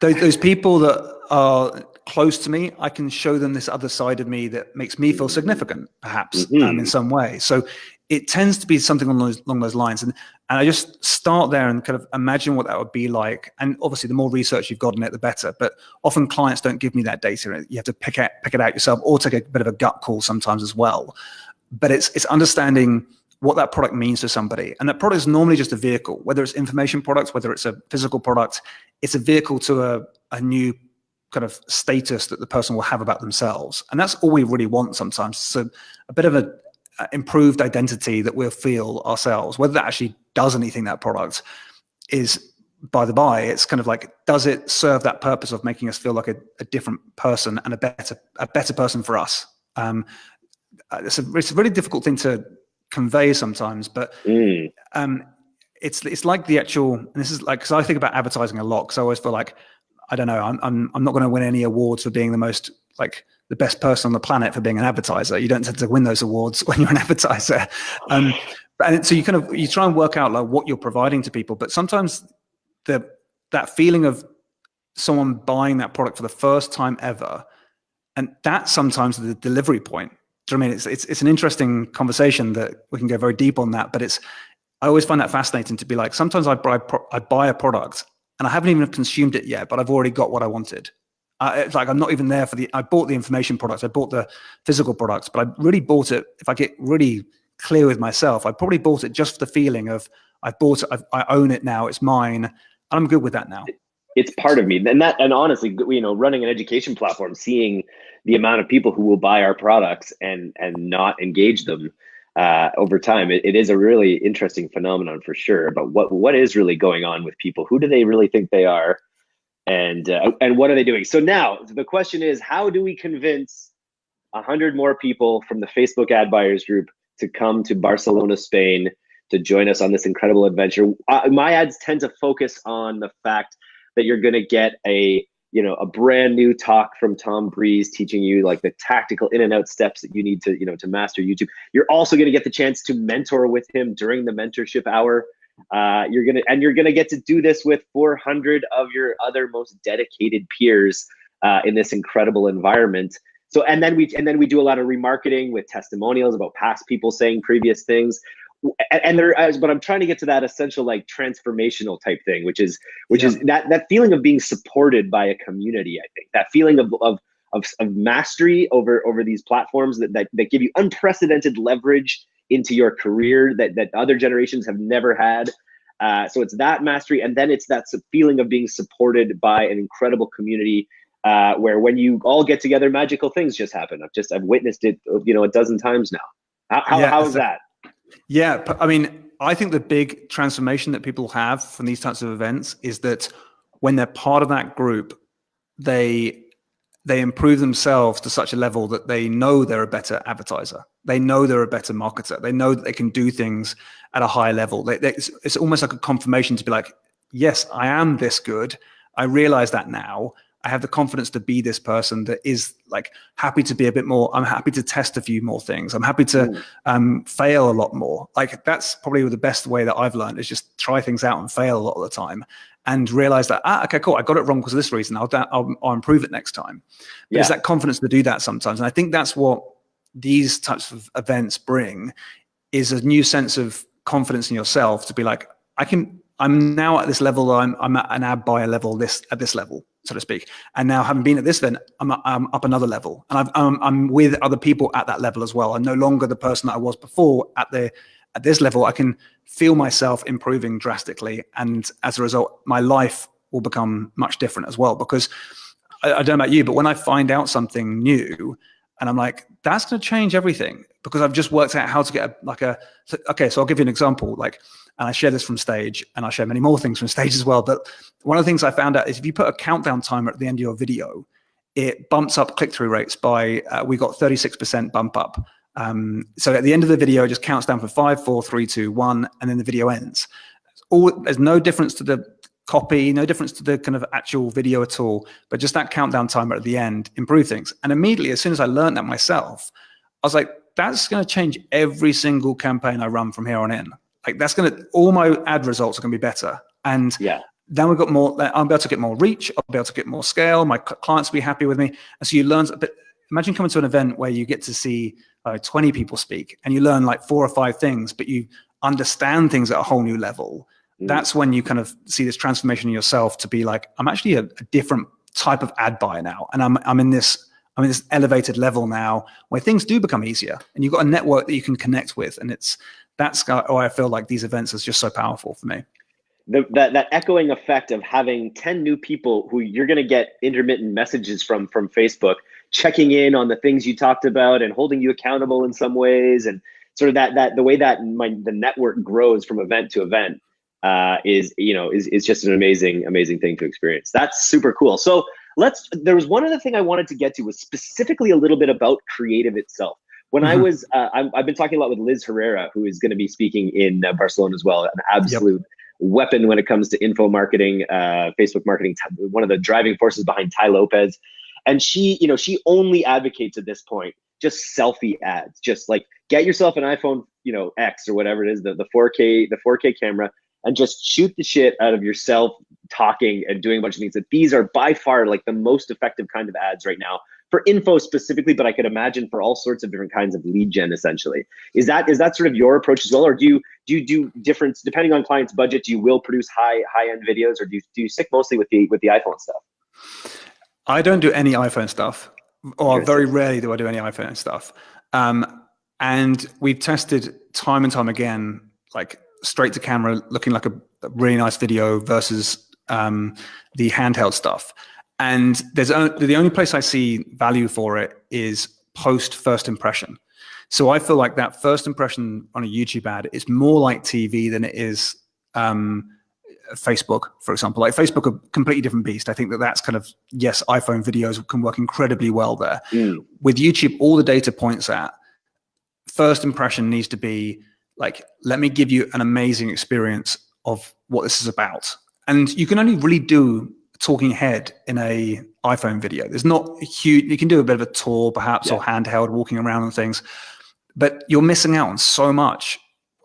Speaker 1: Those, those people that are close to me, I can show them this other side of me that makes me feel significant, perhaps mm -hmm. um, in some way. So it tends to be something along those, along those lines. And, and I just start there and kind of imagine what that would be like. And obviously the more research you've got it, the better, but often clients don't give me that data. You have to pick it, pick it out yourself or take a bit of a gut call sometimes as well. But it's, it's understanding what that product means to somebody. And that product is normally just a vehicle, whether it's information products, whether it's a physical product, it's a vehicle to a, a new kind of status that the person will have about themselves. And that's all we really want sometimes. So a bit of a, improved identity that we'll feel ourselves. Whether that actually does anything, that product is by the by. It's kind of like, does it serve that purpose of making us feel like a, a different person and a better a better person for us? Um, uh, it's a it's a really difficult thing to convey sometimes, but mm. um, it's it's like the actual. And this is like because I think about advertising a lot because I always feel like I don't know I'm I'm I'm not going to win any awards for being the most like the best person on the planet for being an advertiser. You don't tend to win those awards when you're an advertiser. Um, and so you kind of, you try and work out like what you're providing to people, but sometimes the, that feeling of someone buying that product for the first time ever, and that's sometimes the delivery point. Do you know I mean? It's, it's, it's an interesting conversation that we can go very deep on that, but it's, I always find that fascinating to be like, sometimes I buy, I buy a product and I haven't even consumed it yet, but I've already got what I wanted. It's like I'm not even there for the. I bought the information products, I bought the physical products, but I really bought it. If I get really clear with myself, I probably bought it just for the feeling of I bought it, I've, I own it now, it's mine. And I'm good with that now.
Speaker 2: It's part of me, and that, and honestly, you know, running an education platform, seeing the amount of people who will buy our products and and not engage them uh, over time, it, it is a really interesting phenomenon for sure. But what what is really going on with people? Who do they really think they are? And uh, and what are they doing? So now the question is, how do we convince hundred more people from the Facebook ad buyers group to come to Barcelona, Spain, to join us on this incredible adventure? Uh, my ads tend to focus on the fact that you're going to get a you know a brand new talk from Tom Breeze teaching you like the tactical in and out steps that you need to you know to master YouTube. You're also going to get the chance to mentor with him during the mentorship hour. Uh, you're gonna and you're gonna get to do this with 400 of your other most dedicated peers uh, in this incredible environment. So and then we and then we do a lot of remarketing with testimonials about past people saying previous things. And, and there, but I'm trying to get to that essential like transformational type thing, which is which yeah. is that that feeling of being supported by a community. I think that feeling of of of, of mastery over over these platforms that, that that give you unprecedented leverage into your career that that other generations have never had. Uh, so it's that mastery, and then it's that feeling of being supported by an incredible community uh, where when you all get together, magical things just happen. I've just I've witnessed it, you know, a dozen times now. How, how, yeah, how is that?
Speaker 1: Yeah, I mean, I think the big transformation that people have from these types of events is that when they're part of that group, they they improve themselves to such a level that they know they're a better advertiser. They know they're a better marketer. They know that they can do things at a higher level. They, they, it's, it's almost like a confirmation to be like, yes, I am this good. I realize that now. I have the confidence to be this person that is like happy to be a bit more. I'm happy to test a few more things. I'm happy to mm. um, fail a lot more. Like that's probably the best way that I've learned is just try things out and fail a lot of the time and realize that, ah, okay, cool, I got it wrong because of this reason. I'll, I'll, I'll improve it next time. But yeah. it's that confidence to do that sometimes. And I think that's what these types of events bring is a new sense of confidence in yourself to be like, I can, I'm now at this level, I'm, I'm at an ad buyer level, this at this level, so to speak. And now having been at this event, I'm, I'm up another level and I've, I'm, I'm with other people at that level as well. I'm no longer the person that I was before at the, at this level. I can feel myself improving drastically. And as a result, my life will become much different as well. Because I, I don't know about you, but when I find out something new and I'm like, that's going to change everything because I've just worked out how to get a, like a, okay, so I'll give you an example. Like, and I share this from stage and I'll share many more things from stage as well. But one of the things I found out is if you put a countdown timer at the end of your video, it bumps up click-through rates by, uh, we got 36% bump up. Um, so at the end of the video, it just counts down for five, four, three, two, one, and then the video ends. All, there's no difference to the copy, no difference to the kind of actual video at all, but just that countdown timer at the end improved things. And immediately, as soon as I learned that myself, I was like, that's going to change every single campaign I run from here on in. Like that's going to, all my ad results are going to be better. And yeah. then we've got more, I'll be able to get more reach, I'll be able to get more scale, my clients will be happy with me. And so you learn, but imagine coming to an event where you get to see uh, 20 people speak and you learn like four or five things, but you understand things at a whole new level. Mm. That's when you kind of see this transformation in yourself to be like, I'm actually a, a different type of ad buyer now. And I'm, I'm in this I'm in this elevated level now where things do become easier and you've got a network that you can connect with. And it's that's why I feel like these events is just so powerful for me.
Speaker 2: The, that, that echoing effect of having 10 new people who you're going to get intermittent messages from from Facebook checking in on the things you talked about and holding you accountable in some ways and sort of that that the way that my the network grows from event to event uh, is you know is, is just an amazing amazing thing to experience. That's super cool. So let's there was one other thing i wanted to get to was specifically a little bit about creative itself when mm -hmm. i mm-hmm. was uh, i have been talking a lot with liz herrera who is going to be speaking in uh, barcelona as well an absolute yep. weapon when it comes to info marketing uh, facebook marketing one of the driving forces behind Tai Lopez and she you know she only advocates at this point just selfie ads just like get yourself an iphone you know x or whatever it is the, the 4k the 4k camera and just shoot the shit out of yourself talking and doing a bunch of things that these are by far like the most effective kind of ads right now for info specifically but i could imagine for all sorts of different kinds of lead gen essentially is that is that sort of your approach as well or do you do you do different depending on clients budget you will produce high high end videos or do you, do you stick mostly with the with the iphone stuff
Speaker 1: I don't do any iPhone stuff, or very rarely do I do any iPhone stuff. Um, and we've tested time and time again, like straight to camera, looking like a, a really nice video versus um, the handheld stuff. And there's the only place I see value for it is post first impression. So I feel like that first impression on a YouTube ad is more like TV than it is um, Facebook, for example. Like Facebook, a completely different beast. I think that that's kind of, yes, iPhone videos can work incredibly well there. Mm. With YouTube, all the data points at first impression needs to be like, let me give you an amazing experience of what this is about. And you can only really do talking head in a iPhone video. There's not a huge, you can do a bit of a tour perhaps yeah. or handheld walking around and things, but you're missing out on so much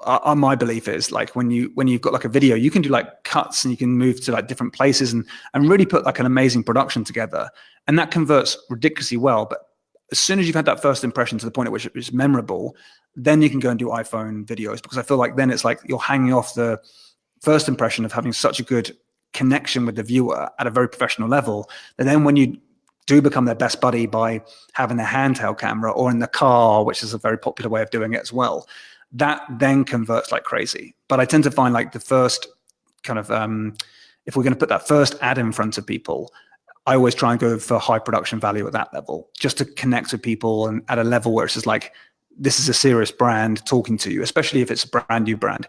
Speaker 1: uh, uh, my belief is like when you when you've got like a video you can do like cuts and you can move to like different places and and really put like an amazing production together and that converts ridiculously well but as soon as you've had that first impression to the point at which it's memorable, then you can go and do iPhone videos because I feel like then it's like you're hanging off the first impression of having such a good connection with the viewer at a very professional level. And then when you do become their best buddy by having a handheld camera or in the car, which is a very popular way of doing it as well, that then converts like crazy. But I tend to find like the first kind of, um, if we're going to put that first ad in front of people, I always try and go for high production value at that level, just to connect with people and at a level where it's just like, this is a serious brand talking to you, especially if it's a brand new brand.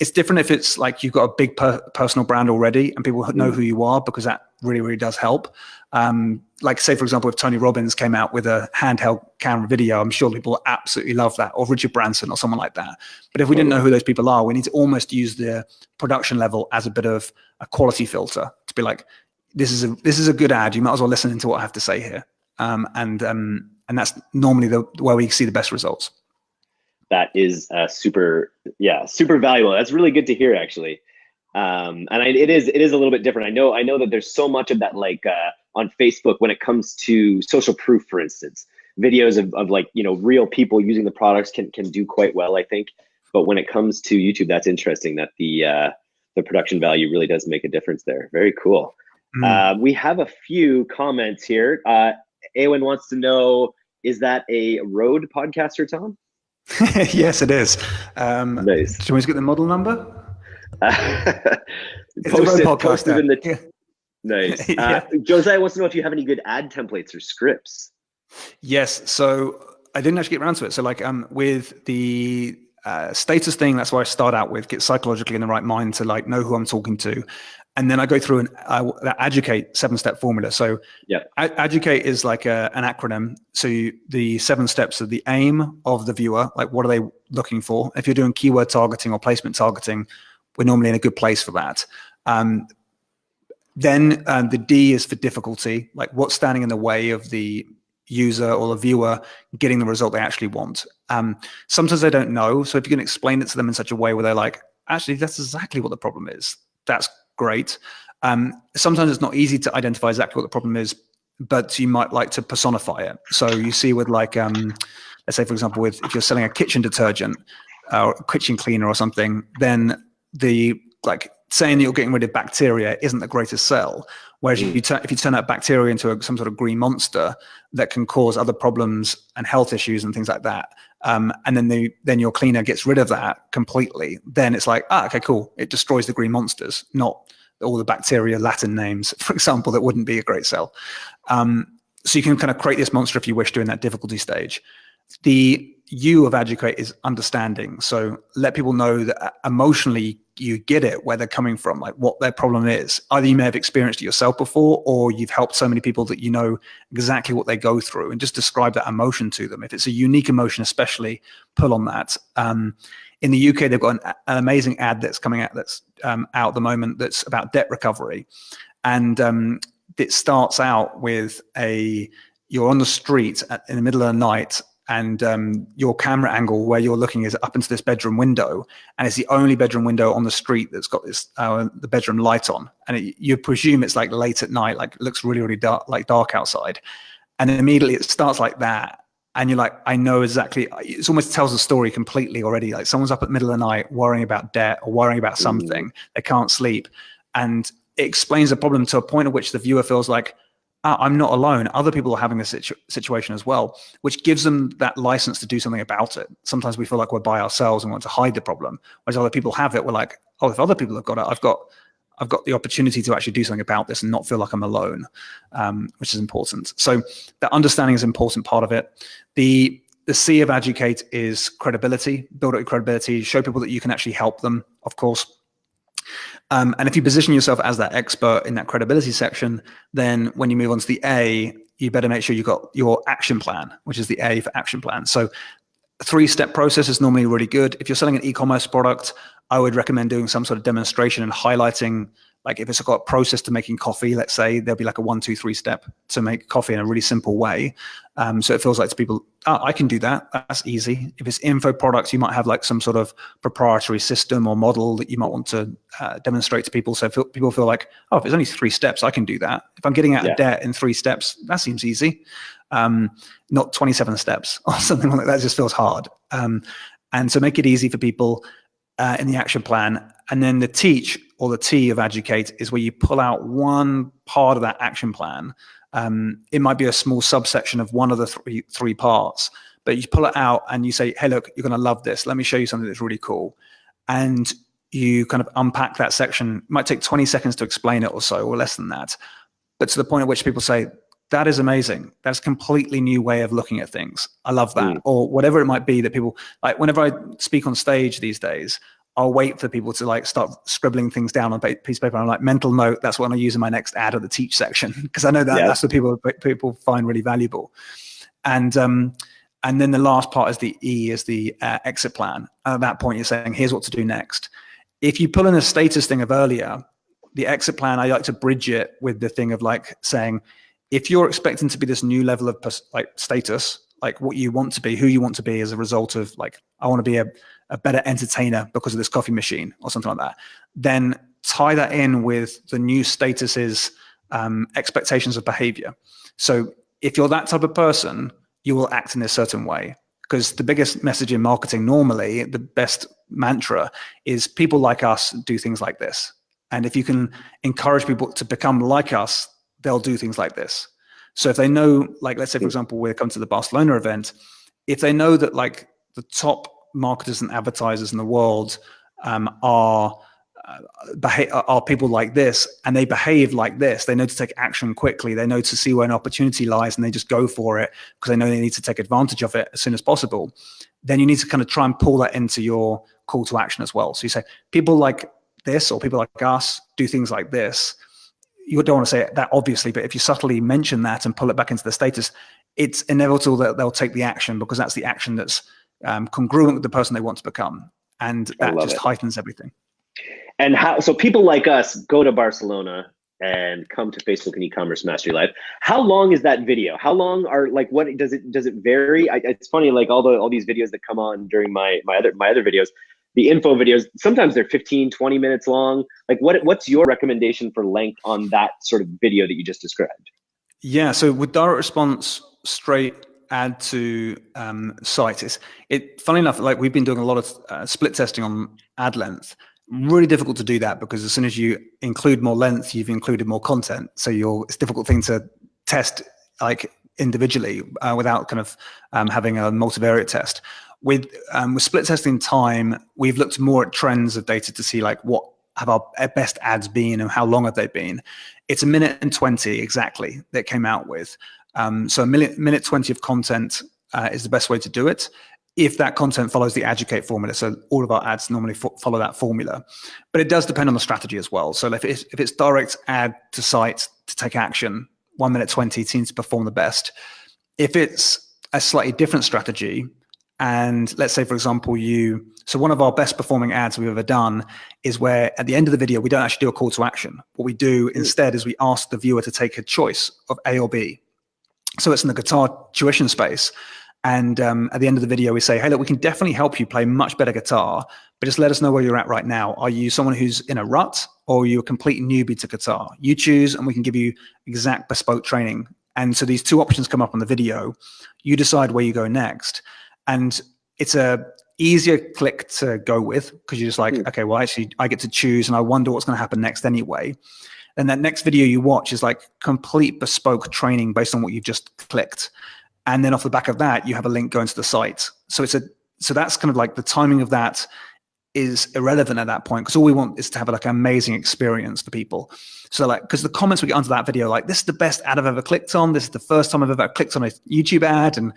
Speaker 1: It's different if it's like you've got a big per personal brand already and people know mm. who you are because that really, really does help. Um, like say, for example, if Tony Robbins came out with a handheld camera video, I'm sure people absolutely love that, or Richard Branson or someone like that. But if we didn't know who those people are, we need to almost use the production level as a bit of a quality filter to be like, this is a this is a good ad. You might as well listen to what I have to say here. Um, and um, and that's normally the where we see the best results.
Speaker 2: That is uh, super, yeah, super valuable. That's really good to hear, actually. Um, and I, it is it is a little bit different. I know I know that there's so much of that like uh, on Facebook when it comes to social proof, for instance, videos of, of like you know real people using the products can can do quite well, I think. But when it comes to YouTube, that's interesting that the uh, the production value really does make a difference there. Very cool. Mm. Uh, we have a few comments here. Uh, Awen wants to know is that a Rode podcaster, Tom?
Speaker 1: yes, it is. Um, nice. Should we get the model number?
Speaker 2: it's post a podcaster. In the yeah. Nice. Uh, yeah. Josiah wants to know if you have any good ad templates or scripts.
Speaker 1: Yes. So I didn't actually get around to it. So like um, with the uh, status thing, that's where I start out with, get psychologically in the right mind to like know who I'm talking to and then I go through an uh, educate seven step formula. So
Speaker 2: yeah,
Speaker 1: educate is like a, an acronym. So you, the seven steps are the aim of the viewer, like what are they looking for? If you're doing keyword targeting or placement targeting, we're normally in a good place for that. Um, then um, the D is for difficulty, like what's standing in the way of the user or the viewer getting the result they actually want. Um, sometimes they don't know. So if you can explain it to them in such a way where they're like, actually, that's exactly what the problem is. That's great. Um, sometimes it's not easy to identify exactly what the problem is, but you might like to personify it. So you see with like, um, let's say, for example, with if you're selling a kitchen detergent uh, or kitchen cleaner or something, then the like saying that you're getting rid of bacteria isn't the greatest sell. Whereas if you, turn, if you turn that bacteria into a, some sort of green monster that can cause other problems and health issues and things like that, um, and then the then your cleaner gets rid of that completely, then it's like, ah, okay, cool. It destroys the green monsters, not all the bacteria Latin names, for example, that wouldn't be a great sell. Um, so you can kind of create this monster if you wish during that difficulty stage. The U of educate is understanding. So let people know that uh, emotionally you get it where they're coming from, like what their problem is. Either you may have experienced it yourself before, or you've helped so many people that you know exactly what they go through, and just describe that emotion to them. If it's a unique emotion, especially pull on that. Um, in the UK, they've got an, an, amazing ad that's coming out that's um, out at the moment that's about debt recovery, and um, it starts out with a you're on the street at, in the middle of the night and um, your camera angle where you're looking is up into this bedroom window and it's the only bedroom window on the street that's got this uh, the bedroom light on. And it, you presume it's like late at night like it looks really really dark like dark outside. And immediately it starts like that and you're like i know exactly it almost tells the story completely already. Like someone's up at the middle of the night worrying about debt or worrying about something mm. they can't sleep. And it explains the problem to a point at which the viewer feels like I'm not alone. Other people are having this situ situation as well, which gives them that license to do something about it. Sometimes we feel like we're by ourselves and want to hide the problem, whereas other people have it. We're like, oh, if other people have got it, I've got, I've got the opportunity to actually do something about this and not feel like I'm alone, um, which is important. So that understanding is an important part of it. The the C of educate is credibility, build up your credibility, show people that you can actually help them, of course. Um, and if you position yourself as that expert in that credibility section, then when you move on to the A, you better make sure you've got your action plan, which is the A for action plan. So three-step process is normally really good. If you're selling an e-commerce product, I would recommend doing some sort of demonstration and highlighting like if it's got a process to making coffee, let's say there'll be like a one, two, three step to make coffee in a really simple way. Um, so it feels like to people, oh, I can do that. That's easy. If it's info products, you might have like some sort of proprietary system or model that you might want to uh, demonstrate to people. So feel, people feel like, oh, if it's only three steps, I can do that. If I'm getting out yeah. of debt in three steps, that seems easy. um, not 27 steps or something like that. Just feels hard. Um, and so make it easy for people uh, in the action plan. And then the teach or the T of educate is where you pull out one part of that action plan. Um, it might be a small subsection of one of the three, three parts, but you pull it out and you say, hey, look, you're going to love this. Let me show you something that's really cool. And you kind of unpack that section. It might take 20 seconds to explain it or so, or less than that. But to the point at which people say, that is amazing. That's a completely new way of looking at things. I love that. Mm. Or whatever it might be that people like whenever I speak on stage these days, I'll wait for people to like start scribbling things down on a piece of paper. I'm like mental note. That's what I use in my next ad of the teach section because I know that yeah. that's what people people find really valuable. And um, and then the last part is the E is the uh, exit plan. At that point, you're saying, here's what to do next. If you pull in a status thing of earlier, the exit plan, I like to bridge it with the thing of like saying, if you're expecting to be this new level of like status, like what you want to be, who you want to be as a result of like, I want to be a, a better entertainer because of this coffee machine or something like that, then tie that in with the new statuses, um, expectations of behavior. So if you're that type of person, you will act in a certain way. Because the biggest message in marketing normally, the best mantra is people like us do things like this. And if you can encourage people to become like us, they'll do things like this. So if they know, like, let's say, for example, we're come to the Barcelona event, if they know that like the top marketers and advertisers in the world um, are uh, are people like this and they behave like this. They know to take action quickly. They know to see where an opportunity lies and they just go for it because they know they need to take advantage of it as soon as possible. Then you need to kind of try and pull that into your call to action as well. So you say people like this or people like us do things like this. You don't want to say that obviously but if you subtly mention that and pull it back into the status it's inevitable that they'll take the action because that's the action that's um, congruent with the person they want to become. And that just it. heightens everything.
Speaker 2: And how so people like us go to barcelona and come to facebook and e-commerce mastery live. How long is that video? How long are like what does it does it vary? I, it's funny like all the all these videos that come on during my my other my other videos the info videos sometimes they're 15 20 minutes long. Like what what's your recommendation for length on that sort of video that you just described?
Speaker 1: Yeah so with direct response straight add to um, site is it funny enough like we've been doing a lot of uh, split testing on ad length really difficult to do that because as soon as you include more length, you've included more content. So you're, it's a difficult thing to test like individually uh, without kind of um, having a multivariate test. With, um, with split testing time, we've looked more at trends of data to see like what have our best ads been and how long have they been. It's a minute and 20 exactly that came out with. Um, so a minute, minute 20 of content uh, is the best way to do it if that content follows the educate formula. So all of our ads normally fo follow that formula, but it does depend on the strategy as well. So if it's, if it's direct ad to site to take action, one minute 20 seems to perform the best. If it's a slightly different strategy, and let's say, for example, you, so one of our best performing ads we've ever done is where at the end of the video, we don't actually do a call to action. What we do instead is we ask the viewer to take a choice of A or B. So it's in the guitar tuition space. And um, at the end of the video, we say, hey, look, we can definitely help you play much better guitar, but just let us know where you're at right now. Are you someone who's in a rut or you're you a complete newbie to guitar? You choose and we can give you exact bespoke training. And so these two options come up on the video. You decide where you go next. And it's a easier click to go with because you're just like, mm. okay, well, actually, I get to choose and I wonder what's going to happen next anyway. And that next video you watch is like complete bespoke training based on what you've just clicked. And then off the back of that you have a link going to the site. So it's a so that's kind of like the timing of that is irrelevant at that point because all we want is to have like an amazing experience for people. So like because the comments we get onto that video like this is the best ad i've ever clicked on. This is the first time i've ever clicked on a youtube ad and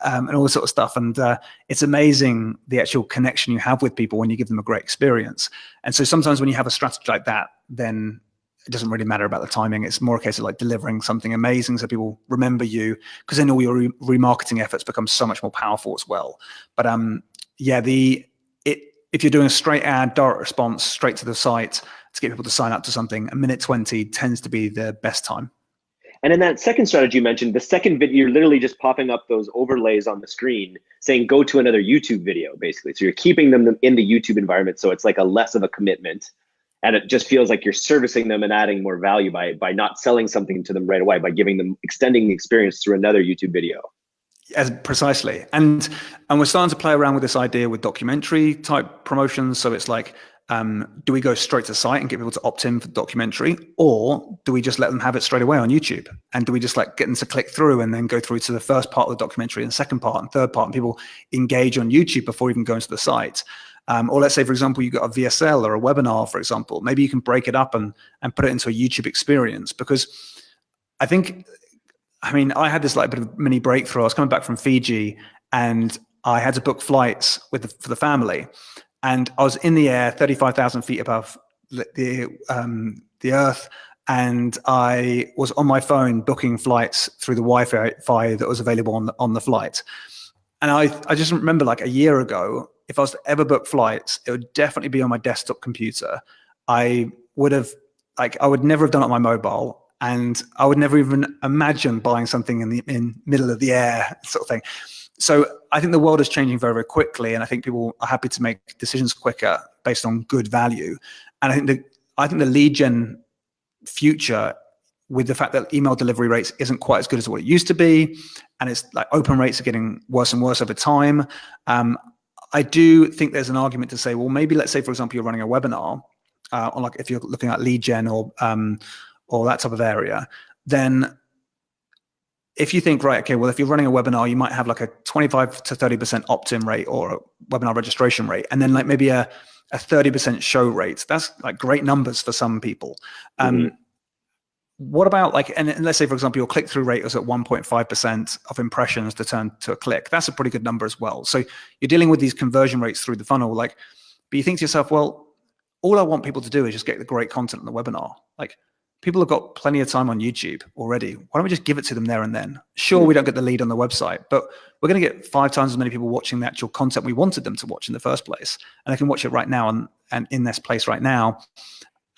Speaker 1: um, and all this sort of stuff. And uh, it's amazing the actual connection you have with people when you give them a great experience. And so sometimes when you have a strategy like that then it doesn't really matter about the timing. It's more a case of like delivering something amazing so people remember you because then all your re remarketing efforts become so much more powerful as well. But um, yeah, the it if you're doing a straight ad, direct response, straight to the site to get people to sign up to something, a minute 20 tends to be the best time.
Speaker 2: And in that second strategy you mentioned, the second video, you're literally just popping up those overlays on the screen saying go to another YouTube video, basically. So you're keeping them in the YouTube environment. So it's like a less of a commitment and it just feels like you're servicing them and adding more value by by not selling something to them right away by giving them extending the experience through another youtube video.
Speaker 1: As precisely. And and we're starting to play around with this idea with documentary type promotions. So it's like um, do we go straight to site and get people to opt in for the documentary or do we just let them have it straight away on youtube? And do we just like get them to click through and then go through to the first part of the documentary and second part and third part and people engage on youtube before even going to the site um, or let's say for example you've got a vsl or a webinar for example maybe you can break it up and and put it into a youtube experience because i think I mean, I had this like bit of mini breakthrough. I was coming back from Fiji and I had to book flights with the, for the family. And I was in the air, 35,000 feet above the, um, the earth. And I was on my phone booking flights through the Wi-Fi that was available on the, on the flight. And I, I just remember like a year ago, if I was to ever book flights, it would definitely be on my desktop computer. I would have like I would never have done it on my mobile and I would never even imagine buying something in the in middle of the air sort of thing. So I think the world is changing very, very quickly, and I think people are happy to make decisions quicker based on good value. And I think the I think the lead gen future with the fact that email delivery rates isn't quite as good as what it used to be, and it's like open rates are getting worse and worse over time. Um, I do think there's an argument to say, well, maybe let's say, for example, you're running a webinar, uh, or like if you're looking at lead gen or um, or that type of area, then if you think, right, okay, well, if you're running a webinar, you might have like a 25 to 30% opt-in rate or a webinar registration rate, and then like maybe a, a 30% show rate. That's like great numbers for some people. Um, mm -hmm. What about like, and, and let's say, for example, your click-through rate is at 1.5% of impressions to turn to a click. That's a pretty good number as well. So you're dealing with these conversion rates through the funnel, like, but you think to yourself, well, all I want people to do is just get the great content in the webinar. Like, people have got plenty of time on YouTube already. Why don't we just give it to them there and then? Sure, we don't get the lead on the website, but we're going to get five times as many people watching the actual content we wanted them to watch in the first place. And they can watch it right now and, and in this place right now.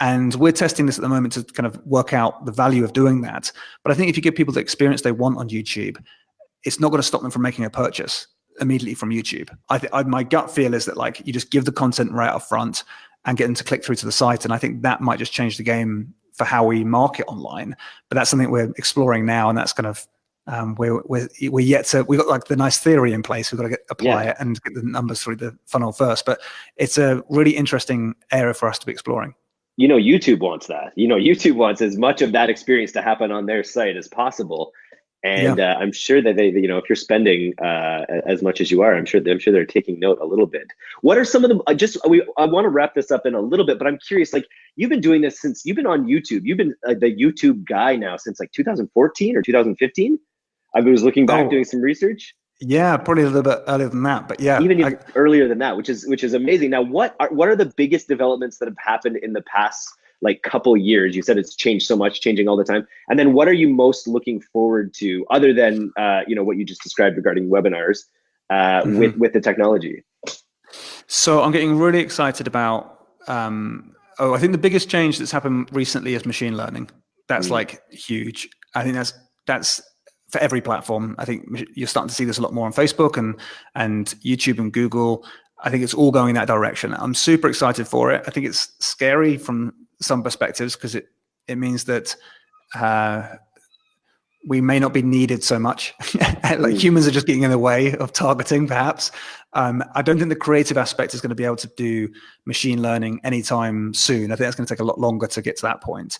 Speaker 1: And we're testing this at the moment to kind of work out the value of doing that. But I think if you give people the experience they want on YouTube, it's not going to stop them from making a purchase immediately from YouTube. I, th I my gut feel is that like you just give the content right up front and get them to click through to the site. And I think that might just change the game for how we market online. But that's something we're exploring now, and that's kind of um, we're, we're we're yet to we've got like the nice theory in place. We've got to get, apply yeah. it and get the numbers through the funnel first. But it's a really interesting area for us to be exploring.
Speaker 2: You know, YouTube wants that. You know, YouTube wants as much of that experience to happen on their site as possible and yeah. uh, I'm sure that they, you know, if you're spending uh, as much as you are, I'm sure I'm sure they're taking note a little bit. What are some of the I just we I want to wrap this up in a little bit, but I'm curious. Like you've been doing this since you've been on YouTube. You've been uh, the YouTube guy now since like 2014 or 2015. I was looking back oh. doing some research.
Speaker 1: Yeah, probably a little bit earlier than that, but yeah,
Speaker 2: even I, earlier than that, which is which is amazing. Now, what are what are the biggest developments that have happened in the past? like couple years? You said it's changed so much, changing all the time. And then what are you most looking forward to other than uh, you know what you just described regarding webinars uh, mm-hmm. with with the technology?
Speaker 1: So I'm getting really excited about. Um, oh, I think the biggest change that's happened recently is machine learning. That's mm. like huge. I think that's that's for every platform. I think you're starting to see this a lot more on Facebook and and YouTube and Google. I think it's all going in that direction. I'm super excited for it. I think it's scary from some perspectives because it it means that uh, we may not be needed so much. like mm. humans are just getting in the way of targeting, perhaps. Um, I don't think the creative aspect is going to be able to do machine learning anytime soon. I think that's going to take a lot longer to get to that point.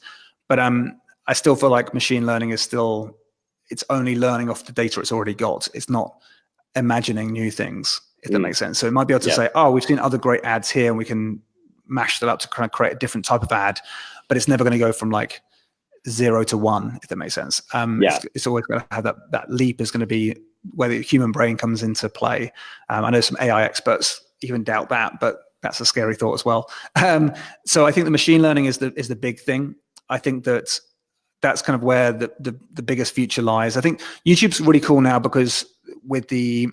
Speaker 1: But um, I still feel like machine learning is still, it's only learning off the data it's already got. It's not imagining new things, if mm. that makes sense. So it might be able to yeah. say, oh, we've seen other great ads here and we can mash that up to kind of create a different type of ad, but it's never going to go from like zero to one, if that makes sense. Um, yeah. it's, it's always going to have that, that leap is going to be where the human brain comes into play. Um, I know some AI experts even doubt that, but that's a scary thought as well. Um, so I think the machine learning is the, is the big thing. I think that that's kind of where the, the, the biggest future lies. I think YouTube's really cool now because with the,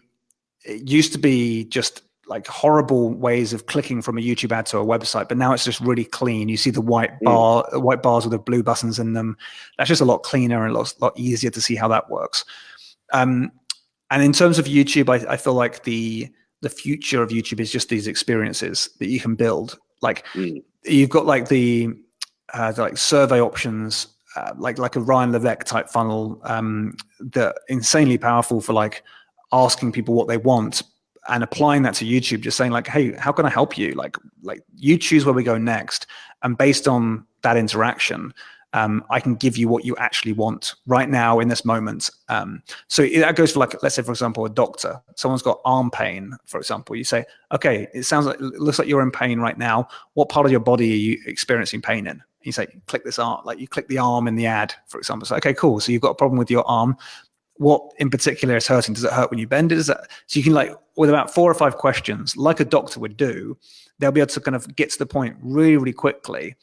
Speaker 1: it used to be just like horrible ways of clicking from a YouTube ad to a website, but now it's just really clean. You see the white mm. bar, mm. white bars with the blue buttons in them. That's just a lot cleaner and a lot, lot easier to see how that works. Um, and in terms of YouTube, I, I, feel like the the future of YouTube is just these experiences that you can build. Like mm. you've got like the, uh, the like survey options, uh, like like a Ryan Levesque type funnel um, that insanely powerful for like asking people what they want and applying that to YouTube, just saying like, hey, how can I help you? Like, like you choose where we go next, and based on that interaction, um, I can give you what you actually want right now in this moment. Um, so that goes for like, let's say, for example, a doctor. Someone's got arm pain, for example. You say, okay, it sounds like, it looks like you're in pain right now. What part of your body are you experiencing pain in? You say, click this arm, like you click the arm in the ad, for example. So, okay, cool. So you've got a problem with your arm. What in particular is hurting? Does it hurt when you bend it? Is that so you can like with about four or five questions, like a doctor would do, they'll be able to kind of get to the point really, really quickly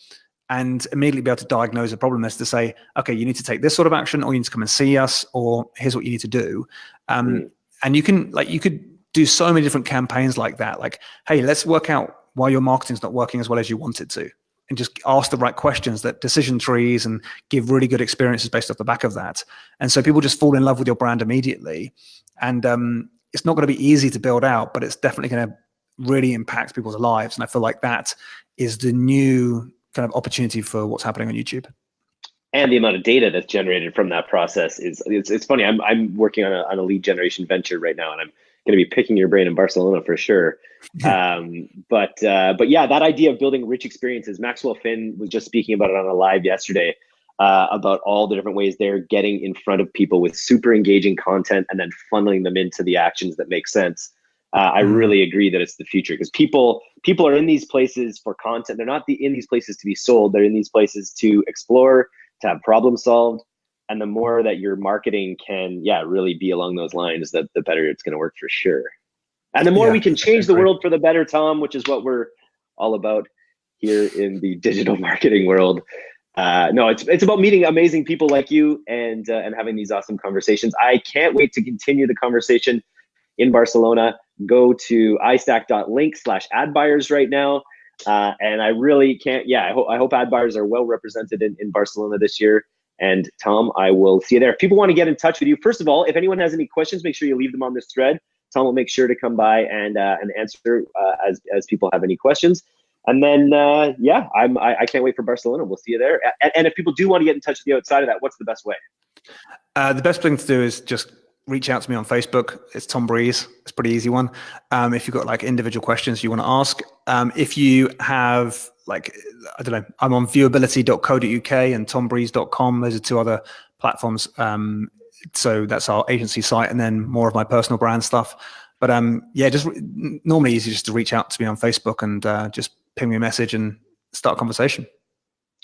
Speaker 1: and immediately be able to diagnose a problem is to say, okay, you need to take this sort of action, or you need to come and see us, or here's what you need to do. Um, mm. And you can like you could do so many different campaigns like that. Like, hey, let's work out why your marketing's not working as well as you want it to, and just ask the right questions that decision trees and give really good experiences based off the back of that. And so people just fall in love with your brand immediately. And um, it's not going to be easy to build out, but it's definitely going to really impact people's lives. And I feel like that is the new kind of opportunity for what's happening on YouTube.
Speaker 2: And the amount of data that's generated from that process is it's, it's funny. I'm I'm working on a on a lead generation venture right now, and I'm going to be picking your brain in Barcelona for sure. um, but uh, but yeah, that idea of building rich experiences. Maxwell Finn was just speaking about it on a live yesterday uh, about all the different ways they're getting in front of people with super engaging content and then funneling them into the actions that make sense uh, I mm. really agree that it's the future because people people are in these places for content. They're not the, in these places to be sold. They're in these places to explore, to have problem solved. And the more that your marketing can, yeah, really be along those lines, that the better it's going to work for sure. And the more yeah, we can change the world for the better, Tom, which is what we're all about here in the digital marketing world. Uh, no, it's it's about meeting amazing people like you and uh, and having these awesome conversations. I can't wait to continue the conversation in Barcelona go to istack.link slash ad buyers right now. Uh, and I really can't, yeah, I, ho- I hope ad buyers are well represented in, in Barcelona this year. And Tom, I will see you there. If people want to get in touch with you, first of all, if anyone has any questions, make sure you leave them on this thread. Tom will make sure to come by and uh, and answer uh, as as people have any questions. And then uh, yeah, I'm I, I, can't wait for Barcelona. We'll see you there. And, and, if people do want to get in touch with you outside of that, what's the best way?
Speaker 1: Uh, the best thing to do is just reach out to me on Facebook. It's Tom Breeze. It's pretty easy one. Um, if you've got like individual questions you want to ask, um, if you have like, I don't know, I'm on viewability.co.uk and tombreeze.com. Those are two other platforms. Um, so that's our agency site and then more of my personal brand stuff. But um, yeah, just normally easy just to reach out to me on Facebook and uh, just ping me a message and start a conversation.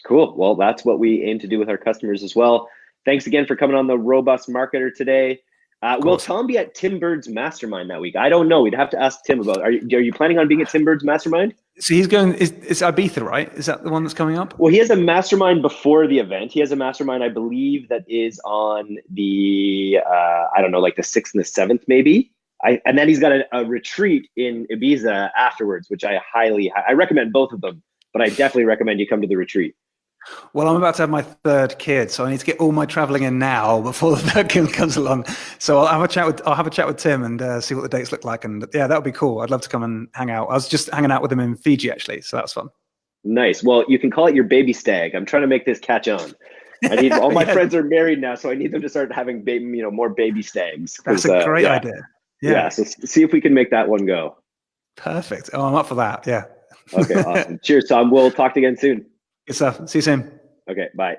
Speaker 2: Cool. Well, that's what we aim to do with our customers as well. Thanks again for coming on the Robust Marketer today. Uh, will Tom be at Tim Burd's mastermind that week? I don't know. We'd have to ask Tim about. Are you, are you planning on being at Tim Burd's mastermind?
Speaker 1: So he's going. Is, is Ibiza right? Is that the one that's coming up?
Speaker 2: Well, he has a mastermind before the event. He has a mastermind, I believe, that is on the uh, I don't know, like the sixth and the seventh, maybe. I, and then he's got a, a retreat in Ibiza afterwards, which I highly I recommend both of them. But I definitely recommend you come to the retreat.
Speaker 1: Well, I'm about to have my third kid, so I need to get all my traveling in now before the third kid comes along. So I'll have a chat with I'll have a chat with Tim and uh, see what the dates look like. And yeah, that would be cool. I'd love to come and hang out. I was just hanging out with him in Fiji actually, so that's fun.
Speaker 2: Nice. Well, you can call it your baby stag. I'm trying to make this catch on. I need all my yeah. friends are married now, so I need them to start having baby, you know, more baby stags.
Speaker 1: That's a uh, great uh, yeah. idea.
Speaker 2: Yeah. yeah. So see if we can make that one go.
Speaker 1: Perfect. Oh, I'm up for that. Yeah.
Speaker 2: okay. Awesome. Cheers, Tom. We'll talk again soon.
Speaker 1: Good stuff. See you soon.
Speaker 2: Okay, bye.